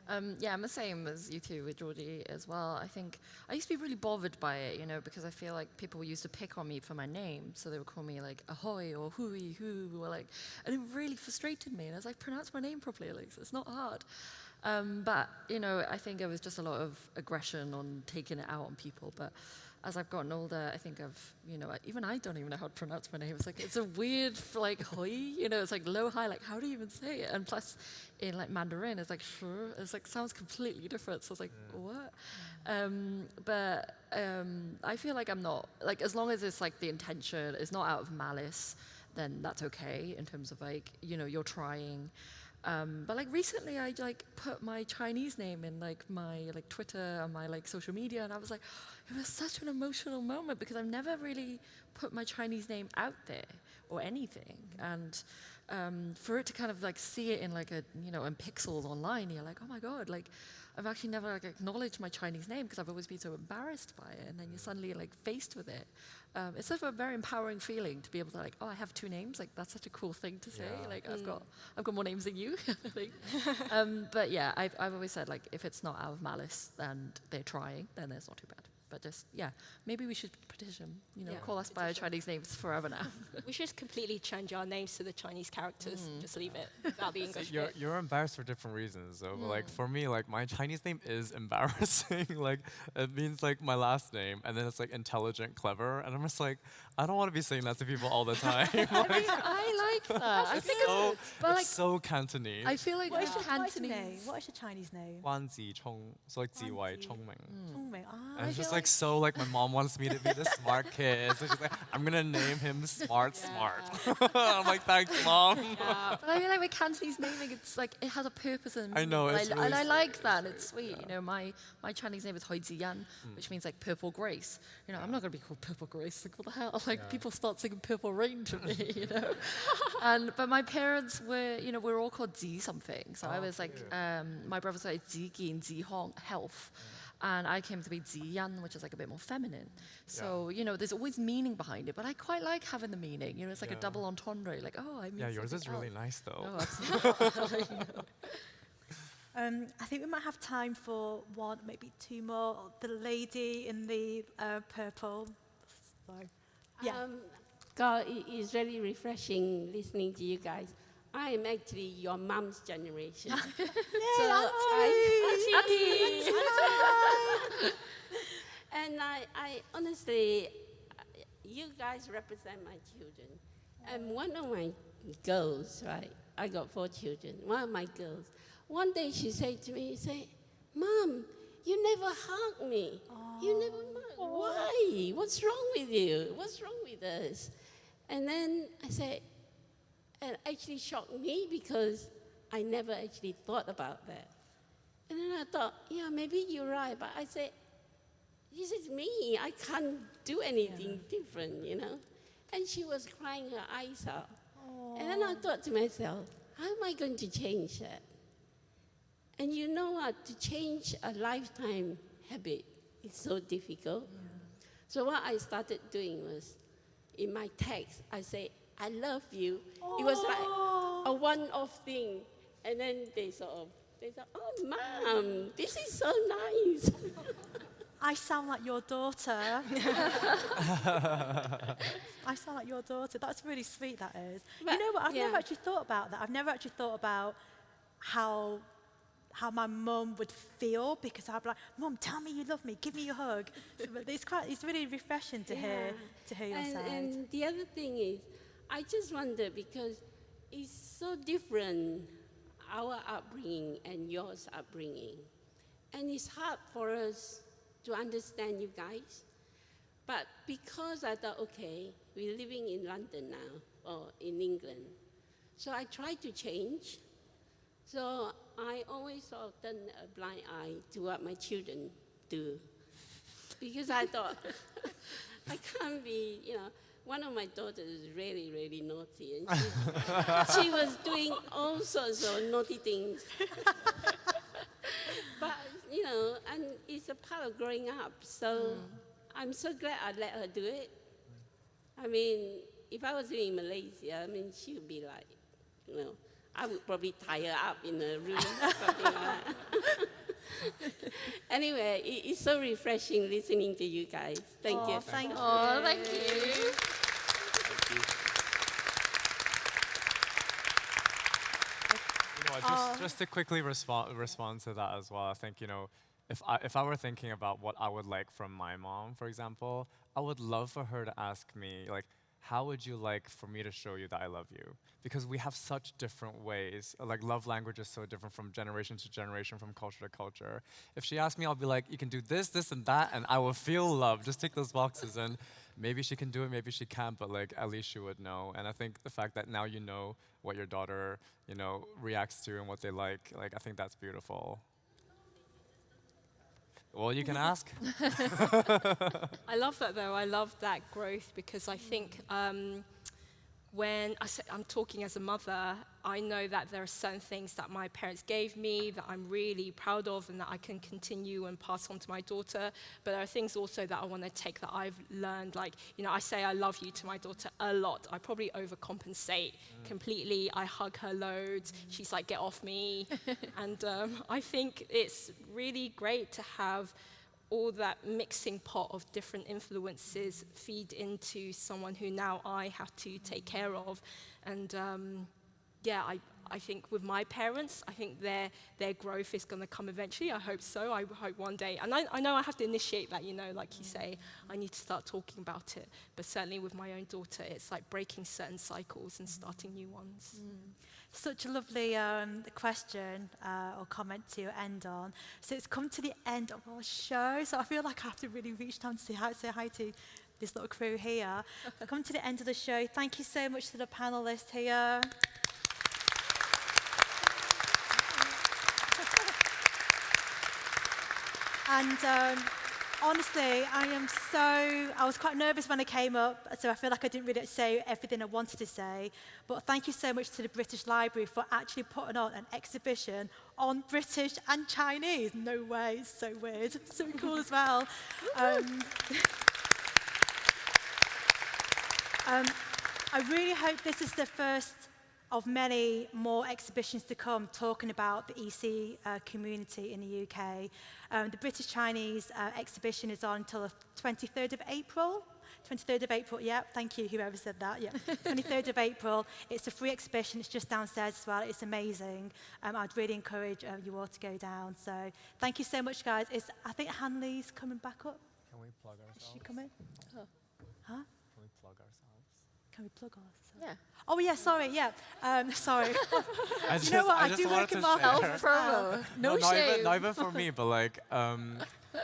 Um, yeah, I'm the same as you two with Georgie as well. I think I used to be really bothered by it, you know, because I feel like people used to pick on me for my name. So they would call me like ahoy or hui, who, or like, and it really frustrated me. And I was like, pronounce my name properly, like, it's not hard. Um, but, you know, I think it was just a lot of aggression on taking it out on people. But as I've gotten older, I think I've, you know, even I don't even know how to pronounce my name. It's like, it's a weird, like, hoi, you know, it's like low, high, like, how do you even say it? And plus, in like Mandarin, it's like, sure, it's like, sounds completely different. So it's like, yeah. what? Um, but um, I feel like I'm not, like, as long as it's like the intention is not out of malice, then that's okay in terms of like, you know, you're trying. Um, but like recently I like put my Chinese name in like my like Twitter and my like social media and I was like, it was such an emotional moment because I've never really put my Chinese name out there or anything. And um, for it to kind of like see it in like a, you know, in pixels online, you're like, oh my God, like I've actually never like acknowledged my Chinese name because I've always been so embarrassed by it. And then you're suddenly like faced with it. Um, it's sort of a very empowering feeling to be able to like, oh, I have two names. Like that's such a cool thing to say. Yeah. Like mm. I've got, I've got more names than you. um, but yeah, I've, I've always said like, if it's not out of malice and they're trying, then it's not too bad. But just, yeah, maybe we should petition, you know, yeah, call us petition. by our Chinese names forever now. we should completely change our names to the Chinese characters. Mm. Just leave it without the English. You're, you're embarrassed for different reasons, though. Mm. Like, for me, like, my Chinese name is embarrassing. like, it means, like, my last name, and then it's, like, intelligent, clever. And I'm just like, I don't want to be saying that to people all the time. like, I like that. I think so, it's, but like, so Cantonese. I feel like what is your Cantonese name? What is your Chinese name? Guan Zi Chong. So like Zi Wei Chong Ming. Mm. Ah, and it's just like, like, so like my mom wants me to be the smart kid. So she's like, I'm gonna name him Smart. Smart. I'm like, thanks, mom. Yeah. but I mean, like with Cantonese naming, it's like it has a purpose and I know, it's I, really and I like that. It's sweet. Yeah. You know, my my Chinese name is Hui Ziyan, mm. which means like purple grace. You know, I'm not gonna be called Purple Grace. Like what the hell? Like people start singing Purple Rain to me, you know. And but my parents were, you know, we are all called Zi something. So oh, I was like, um, my brother's said Zi Gin, Zi Hong, health. And I came to be Zi Yan, which is like a bit more feminine. So, yeah. you know, there's always meaning behind it, but I quite like having the meaning. You know, it's like yeah. a double entendre. Like, oh, I mean. Yeah, yours is else. really nice, though. Oh, absolutely. um, I think we might have time for one, maybe two more. The lady in the uh, purple. So, yeah. Um, God, it is really refreshing listening to you guys. I am actually your mom's generation. Yay, so I, and I, I honestly, you guys represent my children. And one of my girls, right? I got four children. One of my girls, one day she said to me, say, Mom, you never hug me. Aww. You never, why? What's wrong with you? What's wrong with us? And then I said, it actually shocked me because I never actually thought about that. And then I thought, yeah, maybe you're right. But I said, this is me. I can't do anything yeah. different, you know? And she was crying her eyes out. Aww. And then I thought to myself, how am I going to change that? And you know what? To change a lifetime habit is so difficult. Yeah. So what I started doing was, in my text, I say, I love you. Oh. It was like a oh. one-off thing. And then they sort of, they thought, oh, mom, this is so nice. I sound like your daughter. I sound like your daughter. That's really sweet, that is. But, you know what? I've yeah. never actually thought about that. I've never actually thought about how how my mum would feel because I'd be like, Mum, tell me you love me, give me a hug. so, it's quite, it's really refreshing to yeah. hear to hear your and, side. And the other thing is, I just wonder because it's so different our upbringing and yours upbringing. And it's hard for us to understand you guys. But because I thought, okay, we're living in London now, or in England, so I tried to change. So I always sort of turn a uh, blind eye to what my children do. Because I thought, I can't be, you know, one of my daughters is really, really naughty, and she, she was doing all sorts of naughty things. but you know, and it's a part of growing up. So mm. I'm so glad I let her do it. I mean, if I was in Malaysia, I mean, she would be like, you know, I would probably tie her up in a room, something like that. anyway, it, it's so refreshing listening to you guys. Thank Aw, you. Thank you. Oh, thank you. You know, what, just, just to quickly respond respond to that as well. I think you know, if I if I were thinking about what I would like from my mom, for example, I would love for her to ask me like, how would you like for me to show you that I love you? Because we have such different ways. Like love language is so different from generation to generation, from culture to culture. If she asked me, I'll be like, you can do this, this, and that, and I will feel love. Just tick those boxes and. Maybe she can do it, maybe she can't, but like at least she would know. And I think the fact that now you know what your daughter, you know, reacts to and what they like, like I think that's beautiful. Well, you can ask. I love that though. I love that growth because I think um, when I I'm talking as a mother, I know that there are certain things that my parents gave me that I'm really proud of and that I can continue and pass on to my daughter. But there are things also that I want to take that I've learned. Like, you know, I say I love you to my daughter a lot. I probably overcompensate completely. I hug her loads. She's like, get off me. and um, I think it's really great to have all that mixing pot of different influences feed into someone who now I have to take care of. And um, yeah, I, I think with my parents, I think their, their growth is going to come eventually. I hope so. I hope one day. And I, I know I have to initiate that, you know, like you say, I need to start talking about it. But certainly with my own daughter, it's like breaking certain cycles and starting new ones. Such a lovely um, question uh, or comment to end on. So it's come to the end of our show. So I feel like I have to really reach down to say hi, say hi to this little crew here. We've come to the end of the show. Thank you so much to the panelists here. And um, honestly, I am so, I was quite nervous when I came up, so I feel like I didn't really say everything I wanted to say. But thank you so much to the British Library for actually putting on an exhibition on British and Chinese. No way, it's so weird. So cool as well. Um, um, I really hope this is the first of many more exhibitions to come talking about the ESEA uh, community in the UK. Um, the British Chinese uh, exhibition is on until the 23rd of April. 23rd of April, yeah, thank you, whoever said that, yeah. 23rd of April, it's a free exhibition, it's just downstairs as well, it's amazing. Um, I'd really encourage uh, you all to go down. So thank you so much, guys. It's, I think Han-Lin's coming back up. Can we plug Is ourselves? she coming? Huh? Can we plug ourselves? Can we plug ourselves? Yeah. Oh, yeah, sorry, yeah. Um, sorry. I you know what, I, just do wanted work in to marketing. share- as well. Promo. No, not shame. even, not even for me, but like, um,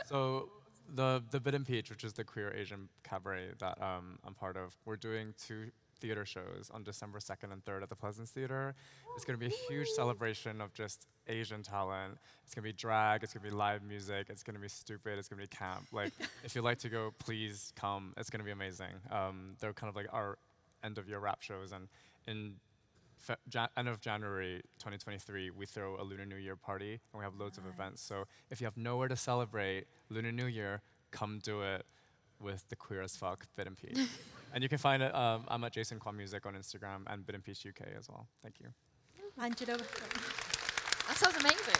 so the the Bitten Peach, which is the queer Asian cabaret that um, I'm part of, we're doing two theater shows on December 2nd and 3rd at the Pleasance Theater. It's going to be a huge celebration of just Asian talent. It's going to be drag, it's going to be live music, it's going to be stupid, it's going to be camp. Like, if you'd like to go, please come. It's going to be amazing. Um, they're kind of like our end of year rap shows, and in Jan- end of January 2023, we throw a Lunar New Year party and we have loads of events. So if you have nowhere to celebrate Lunar New Year, come do it with the queer as fuck Bitten Peach. and you can find it. Um, I'm at Jason Kwan Music on Instagram and Bitten Peach UK as well. Thank you. That sounds amazing.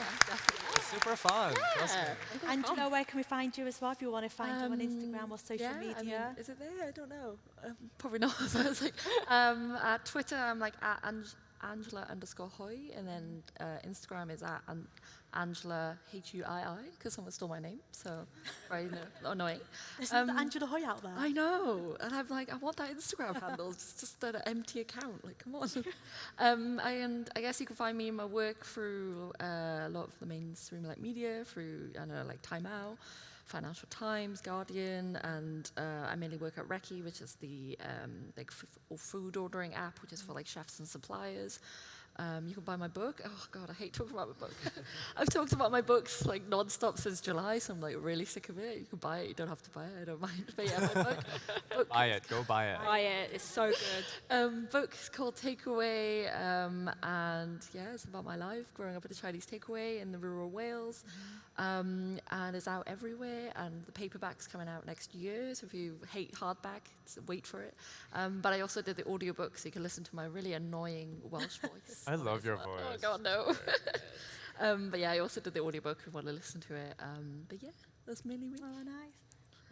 It's super fun. trust me. Yeah. Angela, where can we find you as well if you want to find you on Instagram or social Um, yeah, I mean, media? is it there? I don't know. Um, probably not. so it's like, um, at Twitter, I'm like at Ang- Angela underscore Hui, and then uh, Instagram is at an- Angela H-U-I-I, because someone stole my name, so very no, annoying. There's Um, another Angela Hui out there. I know, and I'm like, I want that Instagram handle. It's just an empty account. Like, come on. um, I, and I guess you can find me in my work through uh, a lot of the mainstream like media, through I know like Time Out, Financial Times, Guardian, and uh, I mainly work at Rekki, which is the um, like food ordering app, which is for like chefs and suppliers. Um, you can buy my book. Oh God, I hate talking about my book. I've talked about my books like non-stop since July, so I'm like really sick of it. You can buy it. You don't have to buy it. I don't mind. But yeah, my book. book Buy it. Go buy it. Buy it. It's so good. um, book is called Takeaway, um, and yeah, it's about my life growing up at a Chinese takeaway in the rural Wales, um, and it's out everywhere. And the paperback's coming out next year, so if you hate hardback, wait for it. Um, but I also did the audiobook, so you can listen to my really annoying Welsh voice. I love your voice. Oh. God, no. um, but yeah, I also did the audiobook if you want to listen to it. Um, but yeah, that's mainly me. Oh, nice.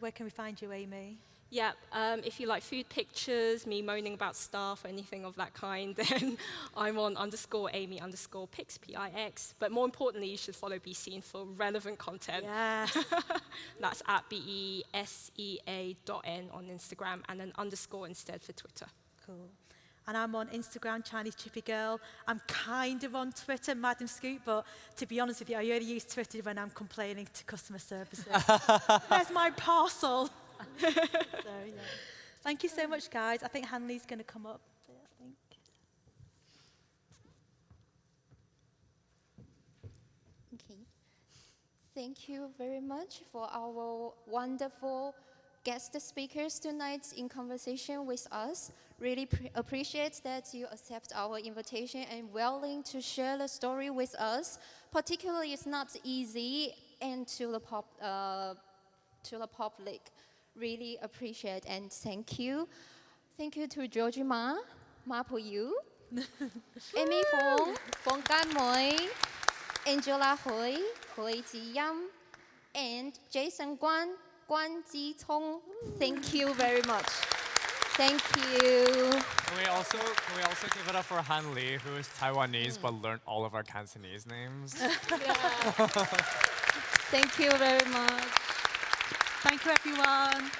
Where can we find you, Amy? Yep. Um, if you like food pictures, me moaning about stuff, or anything of that kind, then I'm on underscore Amy underscore Pix, P-I-X. But more importantly, you should follow Be Seen for relevant content. Yes. That's at B-E-S-E-A dot N on Instagram and an underscore instead for Twitter. cool. And I'm on Instagram, Chinese Chippy Girl. I'm kind of on Twitter, Madam Scoop, but to be honest with you, I only use Twitter when I'm complaining to customer services. There's my parcel. so, yeah. Thank you so much, guys. I think Han-Lin's going to come up. I think. Okay. Thank you very much for our wonderful guest speakers tonight in conversation with us. Really pre- appreciate that you accept our invitation and willing to share the story with us. Particularly, it's not easy and to the pop, uh, to the public. Really appreciate and thank you. Thank you to Georgie Ma, Ma Po Yu, Amy Phung, Fong Gan Moi, Angela Hui, Hui Ji Yam, and Jason Guan, Guan Ji Cong. Thank you very much. Thank you. Can we also can we also give it up for Han-Lin, who is Taiwanese but mm. learned all of our Cantonese names? Thank you very much. Thank you, everyone.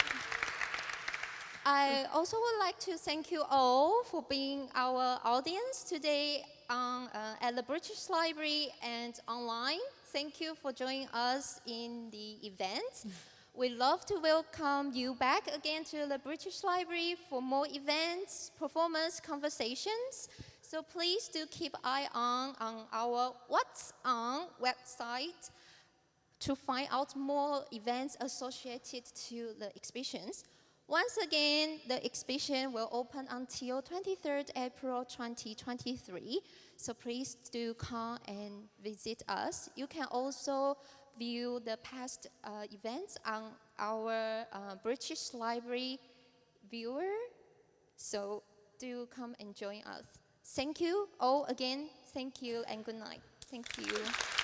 I also would like to thank you all for being our audience today on, uh, at the British Library and online. Thank you for joining us in the event. We'd love to welcome you back again to the British Library for more events, performance, conversations. So please do keep eye on on our What's On website to find out more events associated to the exhibitions. Once again, the exhibition will open until 23rd April 2023. So please do come and visit us. You can also view the past uh, events on our uh, British Library viewer. So do come and join us. Thank you all again. Thank you and good night. Thank you.